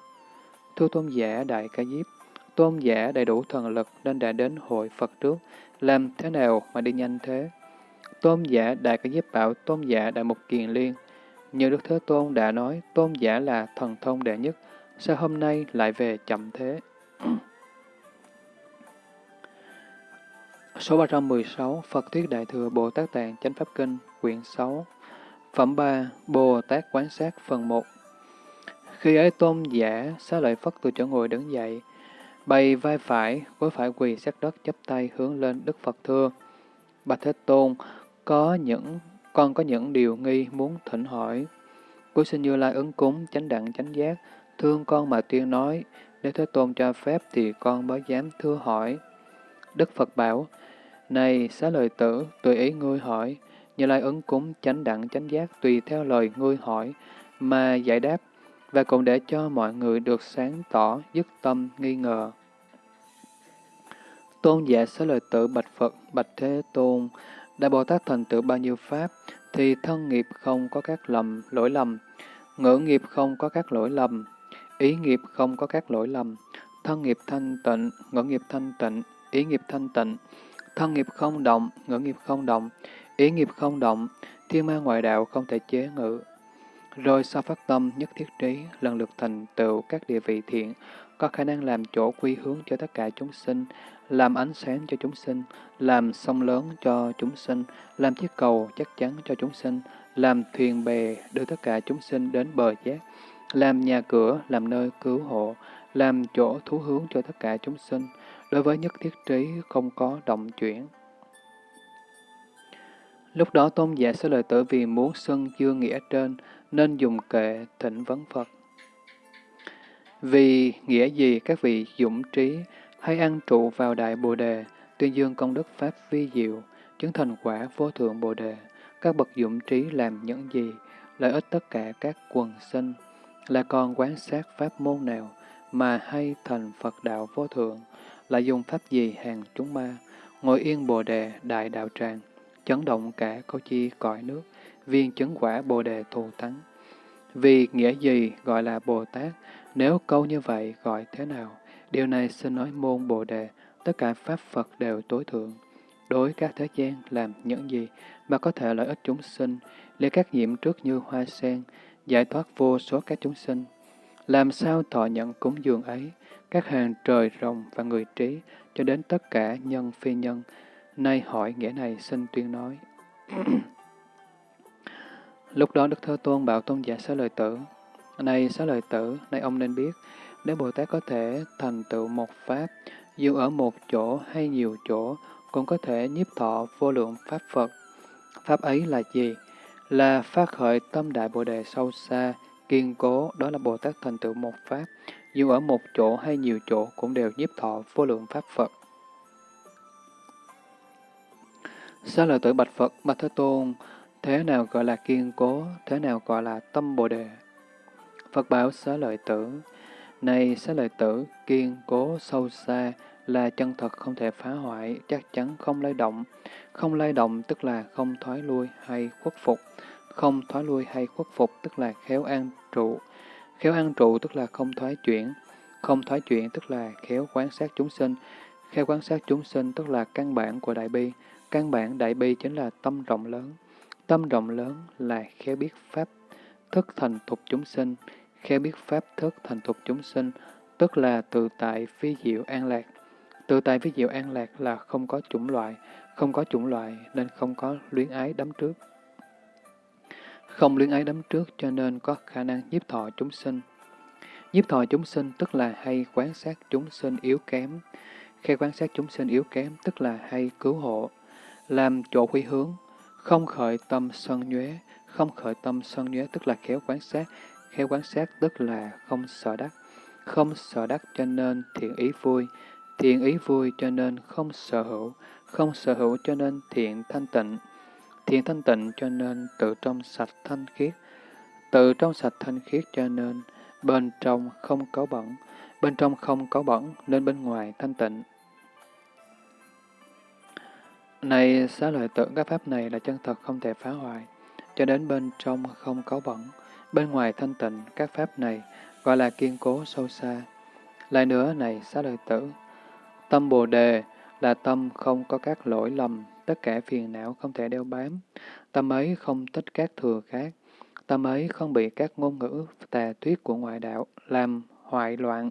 S1: Thưa tôn giả Đại Ca Diếp, tôn giả đầy đủ thần lực nên đã đến hội Phật trước, làm thế nào mà đi nhanh thế? Tôn giả Đại Ca Diếp bảo tôn giả Đại Mục Kiền Liên, như Đức Thế Tôn đã nói tôn giả là thần thông đệ nhất, sao hôm nay lại về chậm thế? Số 316 Phật Thuyết Đại Thừa Bồ Tát Tạng Chánh Pháp Kinh Quyển 6 Phẩm 3 Bồ Tát Quán Sát Phần 1 Khi ấy tôn giả xá lợi Phất từ chỗ ngồi đứng dậy, bày vai phải, gối phải quỳ sát đất chắp tay hướng lên Đức Phật thưa. Bạch Thế Tôn, có những con có những điều nghi muốn thỉnh hỏi. Cuối sinh Như Lai ứng cúng, chánh đặng chánh giác, thương con mà tuyên nói, nếu Thế Tôn cho phép thì con mới dám thưa hỏi. Đức Phật bảo, này xá lời tử, tùy ý ngươi hỏi, Như Lai ứng cúng chánh đặng chánh giác tùy theo lời ngươi hỏi mà giải đáp, và cũng để cho mọi người được sáng tỏ, dứt tâm, nghi ngờ. Tôn giả xá lời tử bạch Phật, bạch Thế Tôn, Đại Bồ Tát thành tựu bao nhiêu pháp, thì thân nghiệp không có các lầm, lỗi lầm, ngữ nghiệp không có các lỗi lầm, ý nghiệp không có các lỗi lầm, thân nghiệp thanh tịnh, ngữ nghiệp thanh tịnh, ý nghiệp thanh tịnh, thân nghiệp không động, ngữ nghiệp không động, ý nghiệp không động, thiên ma ngoại đạo không thể chế ngự. Rồi sau phát tâm nhất thiết trí, lần lượt thành tựu các địa vị thiện, có khả năng làm chỗ quy hướng cho tất cả chúng sinh, làm ánh sáng cho chúng sinh, làm sông lớn cho chúng sinh, làm chiếc cầu chắc chắn cho chúng sinh, làm thuyền bè đưa tất cả chúng sinh đến bờ giác, làm nhà cửa, làm nơi cứu hộ, làm chỗ thú hướng cho tất cả chúng sinh, đối với nhất thiết trí không có động chuyển. Lúc đó tôn giả sẽ lời tử vì muốn xưng chưa nghĩa trên, nên dùng kệ thỉnh vấn Phật. Vì nghĩa gì các vị dũng trí hay ăn trụ vào Đại Bồ Đề, tuyên dương công đức Pháp vi diệu, chứng thành quả vô thượng Bồ Đề, các bậc dũng trí làm những gì, lợi ích tất cả các quần sinh, là còn quán sát Pháp môn nào mà hay thành Phật đạo vô thượng, là dùng Pháp gì hàng chúng ma, ngồi yên Bồ Đề đại đạo tràng, chấn động cả câu chi cõi nước, viên chứng quả Bồ Đề thù thắng. Vì nghĩa gì gọi là Bồ Tát, nếu câu như vậy gọi thế nào? Điều này xin nói môn Bồ Đề, tất cả Pháp Phật đều tối thượng. Đối các thế gian làm những gì mà có thể lợi ích chúng sinh, lấy các nhiệm trước như hoa sen, giải thoát vô số các chúng sinh. làm sao thọ nhận cúng dường ấy, các hàng trời rồng và người trí, cho đến tất cả nhân phi nhân. Nay hỏi nghĩa này xin tuyên nói. (clears throat) Lúc đó Đức Thế Tôn bảo tôn giả xá lợi tử, Này xá lợi tử, nay ông nên biết, nếu Bồ Tát có thể thành tựu một Pháp, dù ở một chỗ hay nhiều chỗ, cũng có thể nhiếp thọ vô lượng Pháp Phật. Pháp ấy là gì? Là phát khởi tâm đại Bồ Đề sâu xa, kiên cố, đó là Bồ Tát thành tựu một Pháp. Dù ở một chỗ hay nhiều chỗ cũng đều nhiếp thọ vô lượng Pháp Phật. Xá lợi tử bạch Phật, bạch Thế Tôn, thế nào gọi là kiên cố, thế nào gọi là tâm Bồ Đề? Phật bảo xá lợi tử, này xá lợi tử, kiên cố sâu xa là chân thật không thể phá hoại, chắc chắn không lay động. Không lay động tức là không thoái lui hay khuất phục. Không thoái lui hay khuất phục tức là khéo an trụ. Khéo an trụ tức là không thoái chuyển. Không thoái chuyển tức là khéo quan sát chúng sinh. Khéo quan sát chúng sinh tức là căn bản của đại bi. Căn bản đại bi chính là tâm rộng lớn. Tâm rộng lớn là khéo biết pháp thức thành thục chúng sinh. Khéo biết pháp thức thành thục chúng sinh, tức là tự tại phi diệu an lạc. Tự tại phi diệu an lạc là không có chủng loại, không có chủng loại nên không có luyến ái đắm trước. Không luyến ái đắm trước cho nên có khả năng nhiếp thọ chúng sinh. Nhiếp thọ chúng sinh tức là hay quan sát chúng sinh yếu kém. Khi quan sát chúng sinh yếu kém tức là hay cứu hộ, làm chỗ quy hướng, không khởi tâm sân nhuế, không khởi tâm sân nhuế tức là khéo quan sát, khéo quan sát tức là không sợ đắc, không sợ đắc cho nên thiện ý vui, thiện ý vui cho nên không sở hữu, không sở hữu cho nên thiện thanh tịnh, thiện thanh tịnh cho nên tự trong sạch thanh khiết, tự trong sạch thanh khiết cho nên bên trong không có bẩn, bên trong không có bẩn nên bên ngoài thanh tịnh. Này xá lợi tử các pháp này là chân thật không thể phá hoại, cho đến bên trong không có bẩn, bên ngoài thanh tịnh các pháp này gọi là kiên cố sâu xa. Lại nữa này xá lợi tử, tâm Bồ Đề là tâm không có các lỗi lầm, tất cả phiền não không thể đeo bám. Tâm ấy không tích các thừa khác. Tâm ấy không bị các ngôn ngữ tà thuyết của ngoại đạo làm hoại loạn.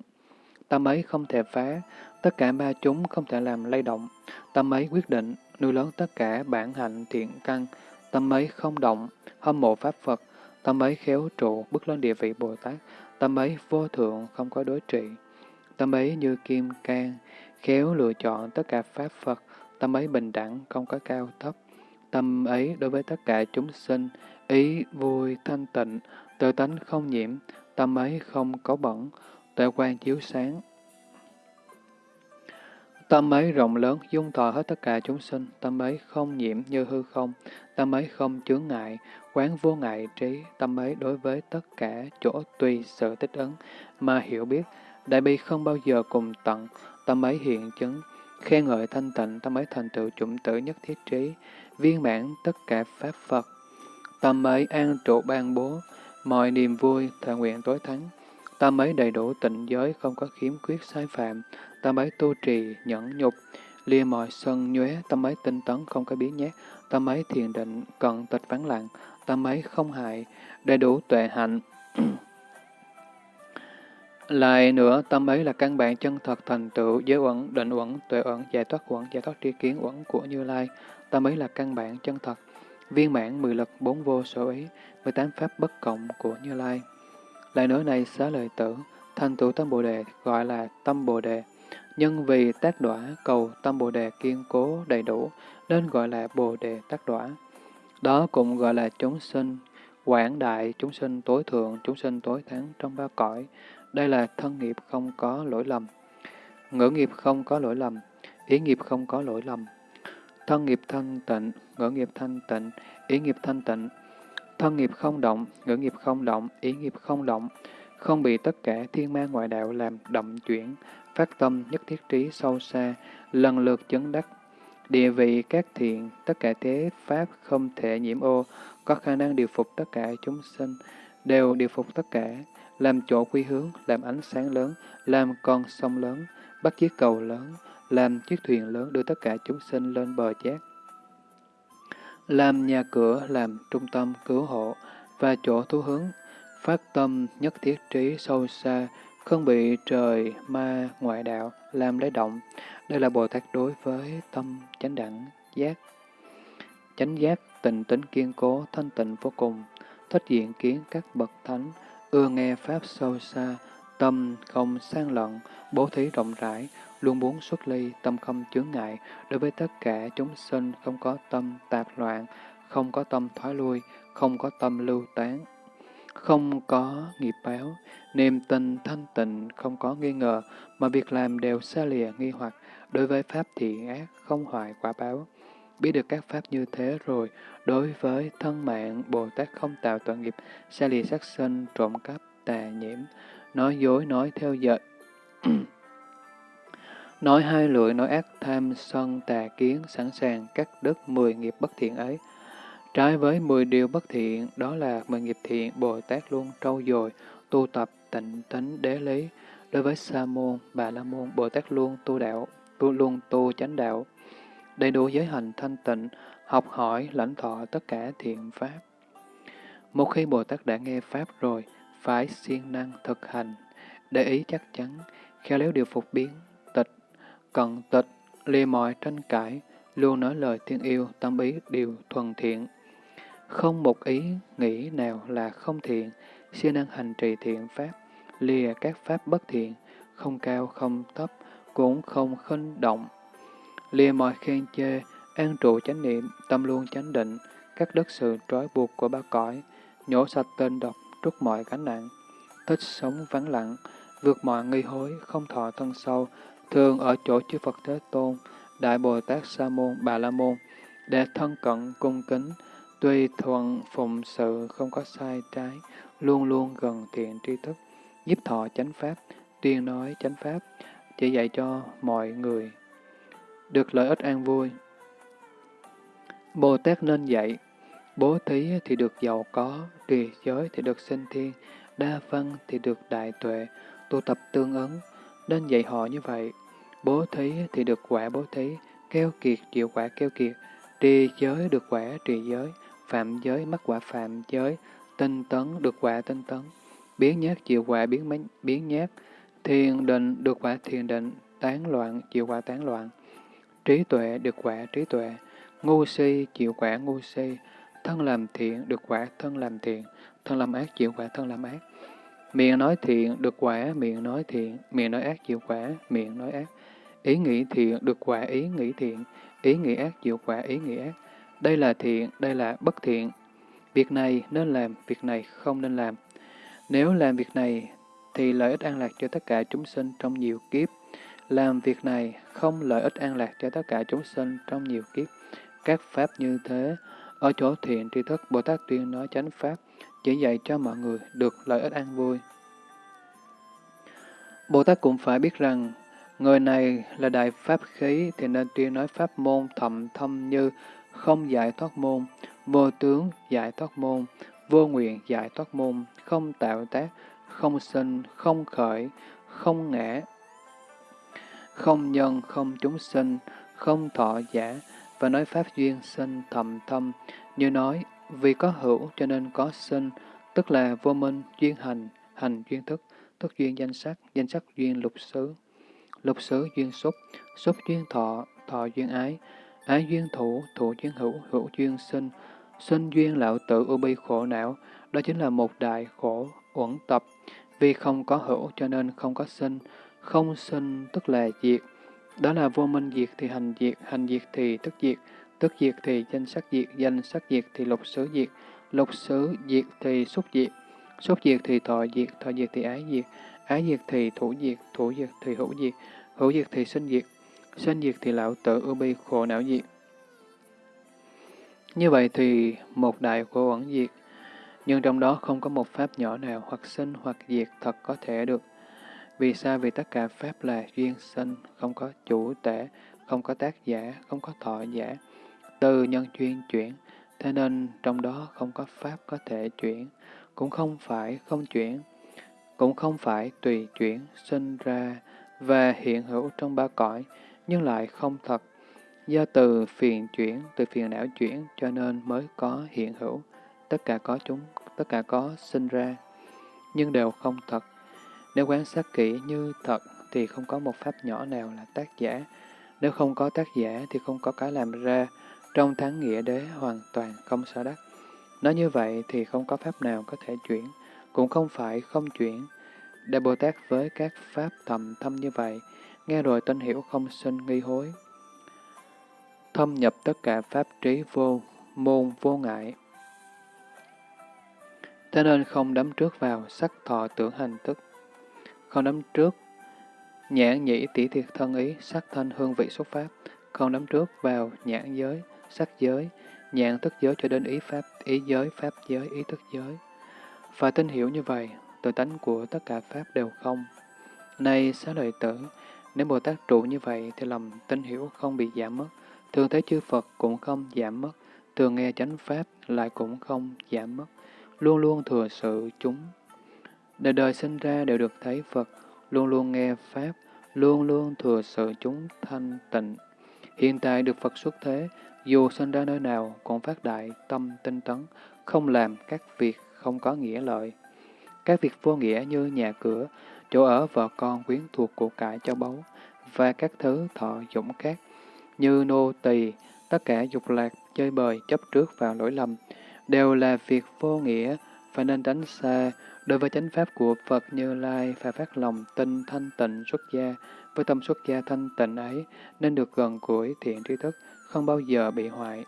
S1: Tâm ấy không thể phá, tất cả ba chúng không thể làm lay động. Tâm ấy quyết định, nuôi lớn tất cả bản hạnh thiện căn. Tâm ấy không động, hâm mộ Pháp Phật. Tâm ấy khéo trụ, bước lên địa vị Bồ Tát. Tâm ấy vô thượng, không có đối trị. Tâm ấy như kim can, khéo lựa chọn tất cả Pháp Phật, tâm ấy bình đẳng, không có cao thấp. Tâm ấy đối với tất cả chúng sinh, ý vui thanh tịnh, tự tánh không nhiễm, tâm ấy không có bẩn, tuệ quan chiếu sáng. Tâm ấy rộng lớn, dung thọ hết tất cả chúng sinh, tâm ấy không nhiễm như hư không, tâm ấy không chướng ngại, quán vô ngại trí, tâm ấy đối với tất cả chỗ tùy sự tích ứng. Mà hiểu biết, đại bi không bao giờ cùng tận, tâm ấy hiện chứng, khen ngợi thanh tịnh, tâm ấy thành tựu chủng tử nhất thiết trí, viên mãn tất cả Pháp Phật. Tâm ấy an trụ ban bố, mọi niềm vui, thọ nguyện tối thắng. Tâm ấy đầy đủ tịnh giới, không có khiếm khuyết sai phạm. Tâm ấy tu trì, nhẫn nhục, lia mọi sân nhuế, tâm ấy tinh tấn, không có biến nhát. Tâm ấy thiền định, cận tịch vắng lặng. Tâm ấy không hại, đầy đủ tuệ hạnh. (clears throat) Lại nữa, tâm ấy là căn bản chân thật thành tựu, giới uẩn, định uẩn, tuệ uẩn, giải thoát uẩn, giải thoát tri kiến uẩn của Như Lai. Tâm ấy là căn bản chân thật, viên mãn mười lực bốn vô sở ý, mười tám pháp bất cộng của Như Lai. Lại nữa này xá lời tử, thành tựu tâm Bồ Đề gọi là tâm Bồ Đề. Nhân vì tác đỏa cầu tâm Bồ Đề kiên cố đầy đủ, nên gọi là Bồ Đề tác đỏa. Đó cũng gọi là chúng sinh, quảng đại, chúng sinh tối thượng, chúng sinh tối thắng trong ba cõi, đây là thân nghiệp không có lỗi lầm. Ngữ nghiệp không có lỗi lầm. Ý nghiệp không có lỗi lầm. Thân nghiệp thanh tịnh, ngữ nghiệp thanh tịnh, ý nghiệp thanh tịnh. Thân nghiệp không động, ngữ nghiệp không động, ý nghiệp không động. Không bị tất cả thiên ma ngoại đạo làm động chuyển, phát tâm nhất thiết trí sâu xa, lần lượt chấn đắc. Địa vị các thiện, tất cả thế pháp không thể nhiễm ô, có khả năng điều phục tất cả chúng sinh, đều điều phục tất cả, làm chỗ quy hướng, làm ánh sáng lớn, làm con sông lớn, bắt chiếc cầu lớn, làm chiếc thuyền lớn đưa tất cả chúng sinh lên bờ giác. Làm nhà cửa, làm trung tâm cứu hộ và chỗ thu hướng, phát tâm nhất thiết trí sâu xa, không bị trời ma ngoại đạo làm lấy động. Đây là Bồ Tát đối với tâm chánh đẳng giác. Chánh giác tình tính kiên cố, thanh tịnh vô cùng, thích diện kiến các bậc thánh, ưa nghe Pháp sâu xa, tâm không sang lận, bố thí rộng rãi, luôn muốn xuất ly, tâm không chướng ngại, đối với tất cả chúng sinh không có tâm tạp loạn, không có tâm thoái lui, không có tâm lưu tán, không có nghiệp báo, niềm tin thanh tịnh, không có nghi ngờ, mà việc làm đều xa lìa nghi hoặc, đối với pháp thiện ác, không hoại quả báo. Biết được các pháp như thế rồi, đối với thân mạng, Bồ Tát không tạo tội nghiệp, xa lìa sát sinh, trộm cắp, tà nhiễm, nói dối, nói theo dệt, (clears throat) nói hai lưỡi, nói ác tham, sân, tà kiến, sẵn sàng cắt đứt mười nghiệp bất thiện ấy. Trái với mười điều bất thiện, đó là mười nghiệp thiện, Bồ Tát luôn trau dồi, tu tập tịnh tính đế lý. Đối với Sa môn, Bà la môn, Bồ Tát luôn tu đạo, tu luôn tu chánh đạo, đầy đủ giới hành thanh tịnh, học hỏi, lãnh thọ tất cả thiện pháp. Một khi Bồ Tát đã nghe Pháp rồi, phải siêng năng thực hành, để ý chắc chắn, khéo léo điều phục biến, tịch, cận tịch, lìa mọi tranh cãi, luôn nói lời thiên yêu, tâm ý điều thuần thiện. Không một ý nghĩ nào là không thiện, siêng năng hành trì thiện pháp, lìa các pháp bất thiện, không cao không thấp, cũng không khinh động. Lìa mọi khen chê, an trụ chánh niệm, tâm luôn chánh định, các đất sự trói buộc của ba cõi, nhổ sạch tên độc, trút mọi gánh nặng, thích sống vắng lặng, vượt mọi nghi hối, không thọ thân sâu, thường ở chỗ chư Phật Thế Tôn, Đại Bồ Tát Sa Môn, Bà La Môn, để thân cận cung kính, tuy thuận phụng sự không có sai trái, luôn luôn gần thiện tri thức, giúp thọ chánh pháp, tuyên nói chánh pháp, chỉ dạy cho mọi người được lợi ích an vui. Bồ Tát nên dạy, bố thí thì được giàu có, trì giới thì được sinh thiên, đa văn thì được đại tuệ, tu tập tương ứng, nên dạy họ như vậy. Bố thí thì được quả bố thí, keo kiệt chịu quả keo kiệt, trì giới được quả trì giới, phạm giới mắc quả phạm giới, tinh tấn được quả tinh tấn, biến nhát chịu quả biến, biến nhát, thiền định được quả thiền định, tán loạn chịu quả tán loạn, trí tuệ được quả trí tuệ, ngu si chịu quả ngu si, thân làm thiện được quả thân làm thiện, thân làm ác chịu quả thân làm ác. Miệng nói thiện được quả miệng nói thiện, miệng nói ác chịu quả miệng nói ác. Ý nghĩ thiện được quả ý nghĩ thiện, ý nghĩ ác chịu quả ý nghĩ ác. Đây là thiện, đây là bất thiện. Việc này nên làm, việc này không nên làm. Nếu làm việc này thì lợi ích an lạc cho tất cả chúng sinh trong nhiều kiếp. Làm việc này không lợi ích an lạc cho tất cả chúng sinh trong nhiều kiếp. Các pháp như thế, ở chỗ thiện tri thức Bồ Tát tuyên nói chánh pháp, chỉ dạy cho mọi người được lợi ích an vui. Bồ Tát cũng phải biết rằng, người này là đại pháp khí thì nên tuyên nói pháp môn thầm thâm như không giải thoát môn, vô tướng giải thoát môn, vô nguyện giải thoát môn, không tạo tác, không sinh, không khởi, không ngã, không nhân, không chúng sinh, không thọ giả, và nói pháp duyên sinh thầm thâm, như nói, vì có hữu cho nên có sinh, tức là vô minh, duyên hành, hành duyên thức, thức duyên danh sắc, danh sắc duyên lục xứ, lục xứ duyên xúc, xúc duyên thọ, thọ duyên ái, ái duyên thủ, thủ duyên hữu, hữu duyên sinh, sinh duyên lão tử ưu bi khổ não, đó chính là một đại khổ uẩn tập, vì không có hữu cho nên không có sinh, không sinh tức là diệt, đó là vô minh diệt thì hành diệt, hành diệt thì tức diệt, tức diệt thì danh sắc diệt, danh sắc diệt thì lục xứ diệt, lục xứ diệt thì xúc diệt, xúc diệt thì thọ diệt, thọ diệt thì ái diệt, ái diệt thì thủ diệt, thủ diệt thì hữu diệt, hữu diệt thì sinh diệt, sinh diệt thì lão tử ưu bi khổ não diệt. Như vậy thì một đại của ẩn diệt, nhưng trong đó không có một pháp nhỏ nào hoặc sinh hoặc diệt thật có thể được. Vì sao? Vì tất cả pháp là duyên sinh, không có chủ tể, không có tác giả, không có thọ giả, từ nhân duyên chuyển, thế nên trong đó không có pháp có thể chuyển, cũng không phải không chuyển, cũng không phải tùy chuyển, sinh ra và hiện hữu trong ba cõi, nhưng lại không thật. Do từ phiền chuyển, từ phiền não chuyển cho nên mới có hiện hữu, tất cả có chúng, tất cả có sinh ra. nhưng đều không thật. Nếu quan sát kỹ như thật thì không có một pháp nhỏ nào là tác giả. Nếu không có tác giả thì không có cái làm ra, trong thắng nghĩa đế hoàn toàn không sở đắc. Nói như vậy thì không có pháp nào có thể chuyển, cũng không phải không chuyển. Đại Bồ Tát với các pháp thầm thâm như vậy, nghe rồi tin hiểu không sinh nghi hối. Thâm nhập tất cả pháp trí vô, môn vô ngại. Thế nên không đắm trước vào sắc thọ tưởng hành thức, không đắm trước nhãn nhĩ tỷ thiệt thân ý, sắc thân hương vị xuất pháp, không đắm trước vào nhãn giới, sắc giới, nhãn thức giới cho đến ý pháp, ý giới, pháp giới, ý thức giới. Và tin hiểu như vậy, tự tánh của tất cả pháp đều không. nay xá lợi tử, nếu Bồ Tát trụ như vậy thì lòng tin hiểu không bị giảm mất, thường thấy chư Phật cũng không giảm mất, thường nghe chánh pháp lại cũng không giảm mất, luôn luôn thừa sự chúng. Đời đời sinh ra đều được thấy Phật, luôn luôn nghe Pháp, luôn luôn thừa sự chúng thanh tịnh. Hiện tại được Phật xuất thế, dù sinh ra nơi nào cũng phát đại tâm tinh tấn, không làm các việc không có nghĩa lợi. Các việc vô nghĩa như nhà cửa, chỗ ở vợ con quyến thuộc của cải cho báu, và các thứ thọ dụng khác, như nô tỳ, tất cả dục lạc, chơi bời, chấp trước vào lỗi lầm, đều là việc vô nghĩa, và nên tránh xa. Đối với chánh pháp của Phật Như Lai, phải phát lòng tinh thanh tịnh xuất gia, với tâm xuất gia thanh tịnh ấy, nên được gần gũi thiện tri thức, không bao giờ bị hoại.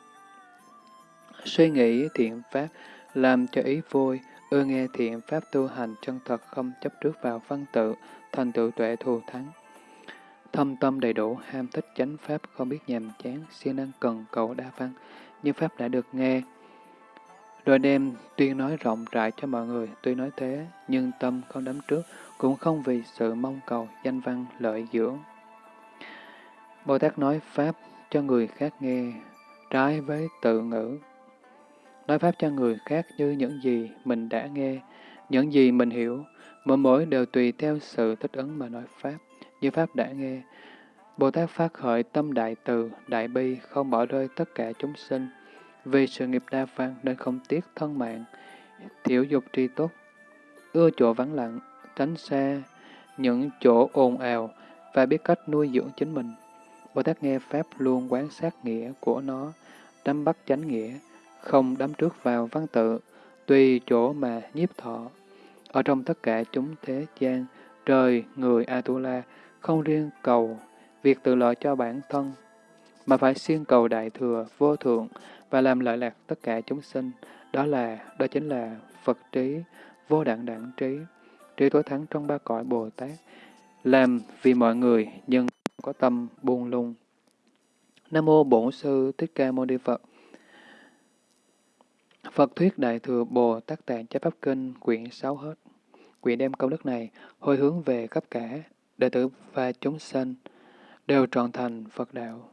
S1: Suy nghĩ thiện pháp, làm cho ý vui, ưa nghe thiện pháp tu hành chân thật không chấp trước vào văn tự, thành tựu tuệ thù thắng. Thâm tâm đầy đủ, ham thích chánh pháp, không biết nhàm chán, siêng năng cần cầu đa văn, như pháp đã được nghe, rồi đem tuyên nói rộng rãi cho mọi người, tuy nói thế, nhưng tâm không đắm trước, cũng không vì sự mong cầu danh văn lợi dưỡng. Bồ Tát nói Pháp cho người khác nghe, trái với tự ngữ. Nói Pháp cho người khác như những gì mình đã nghe, những gì mình hiểu, mỗi mỗi đều tùy theo sự thích ứng mà nói Pháp, như Pháp đã nghe. Bồ Tát phát khởi tâm đại từ, đại bi, không bỏ rơi tất cả chúng sinh, vì sự nghiệp đa văn nên không tiếc thân mạng, thiểu dục tri tốt, ưa chỗ vắng lặng, tránh xa những chỗ ồn ào và biết cách nuôi dưỡng chính mình. Bồ Tát nghe Pháp luôn quán sát nghĩa của nó, đắm bắt chánh nghĩa, không đắm trước vào văn tự, tùy chỗ mà nhiếp thọ. Ở trong tất cả chúng thế gian, trời, người Atula không riêng cầu việc tự lợi cho bản thân, mà phải siêng cầu đại thừa, vô thượng, và làm lợi lạc tất cả chúng sinh. Đó là, đó chính là Phật trí, vô đẳng đẳng trí, trí tối thắng trong ba cõi Bồ Tát, làm vì mọi người nhưng có tâm buông lung. Nam mô Bổn sư Thích Ca Mâu Ni Phật. Phật thuyết Đại thừa Bồ Tát Tạng Chấp Pháp Kinh quyển 6 hết. Quyển đem công đức này hồi hướng về khắp cả đệ tử và chúng sinh đều trọn thành Phật đạo.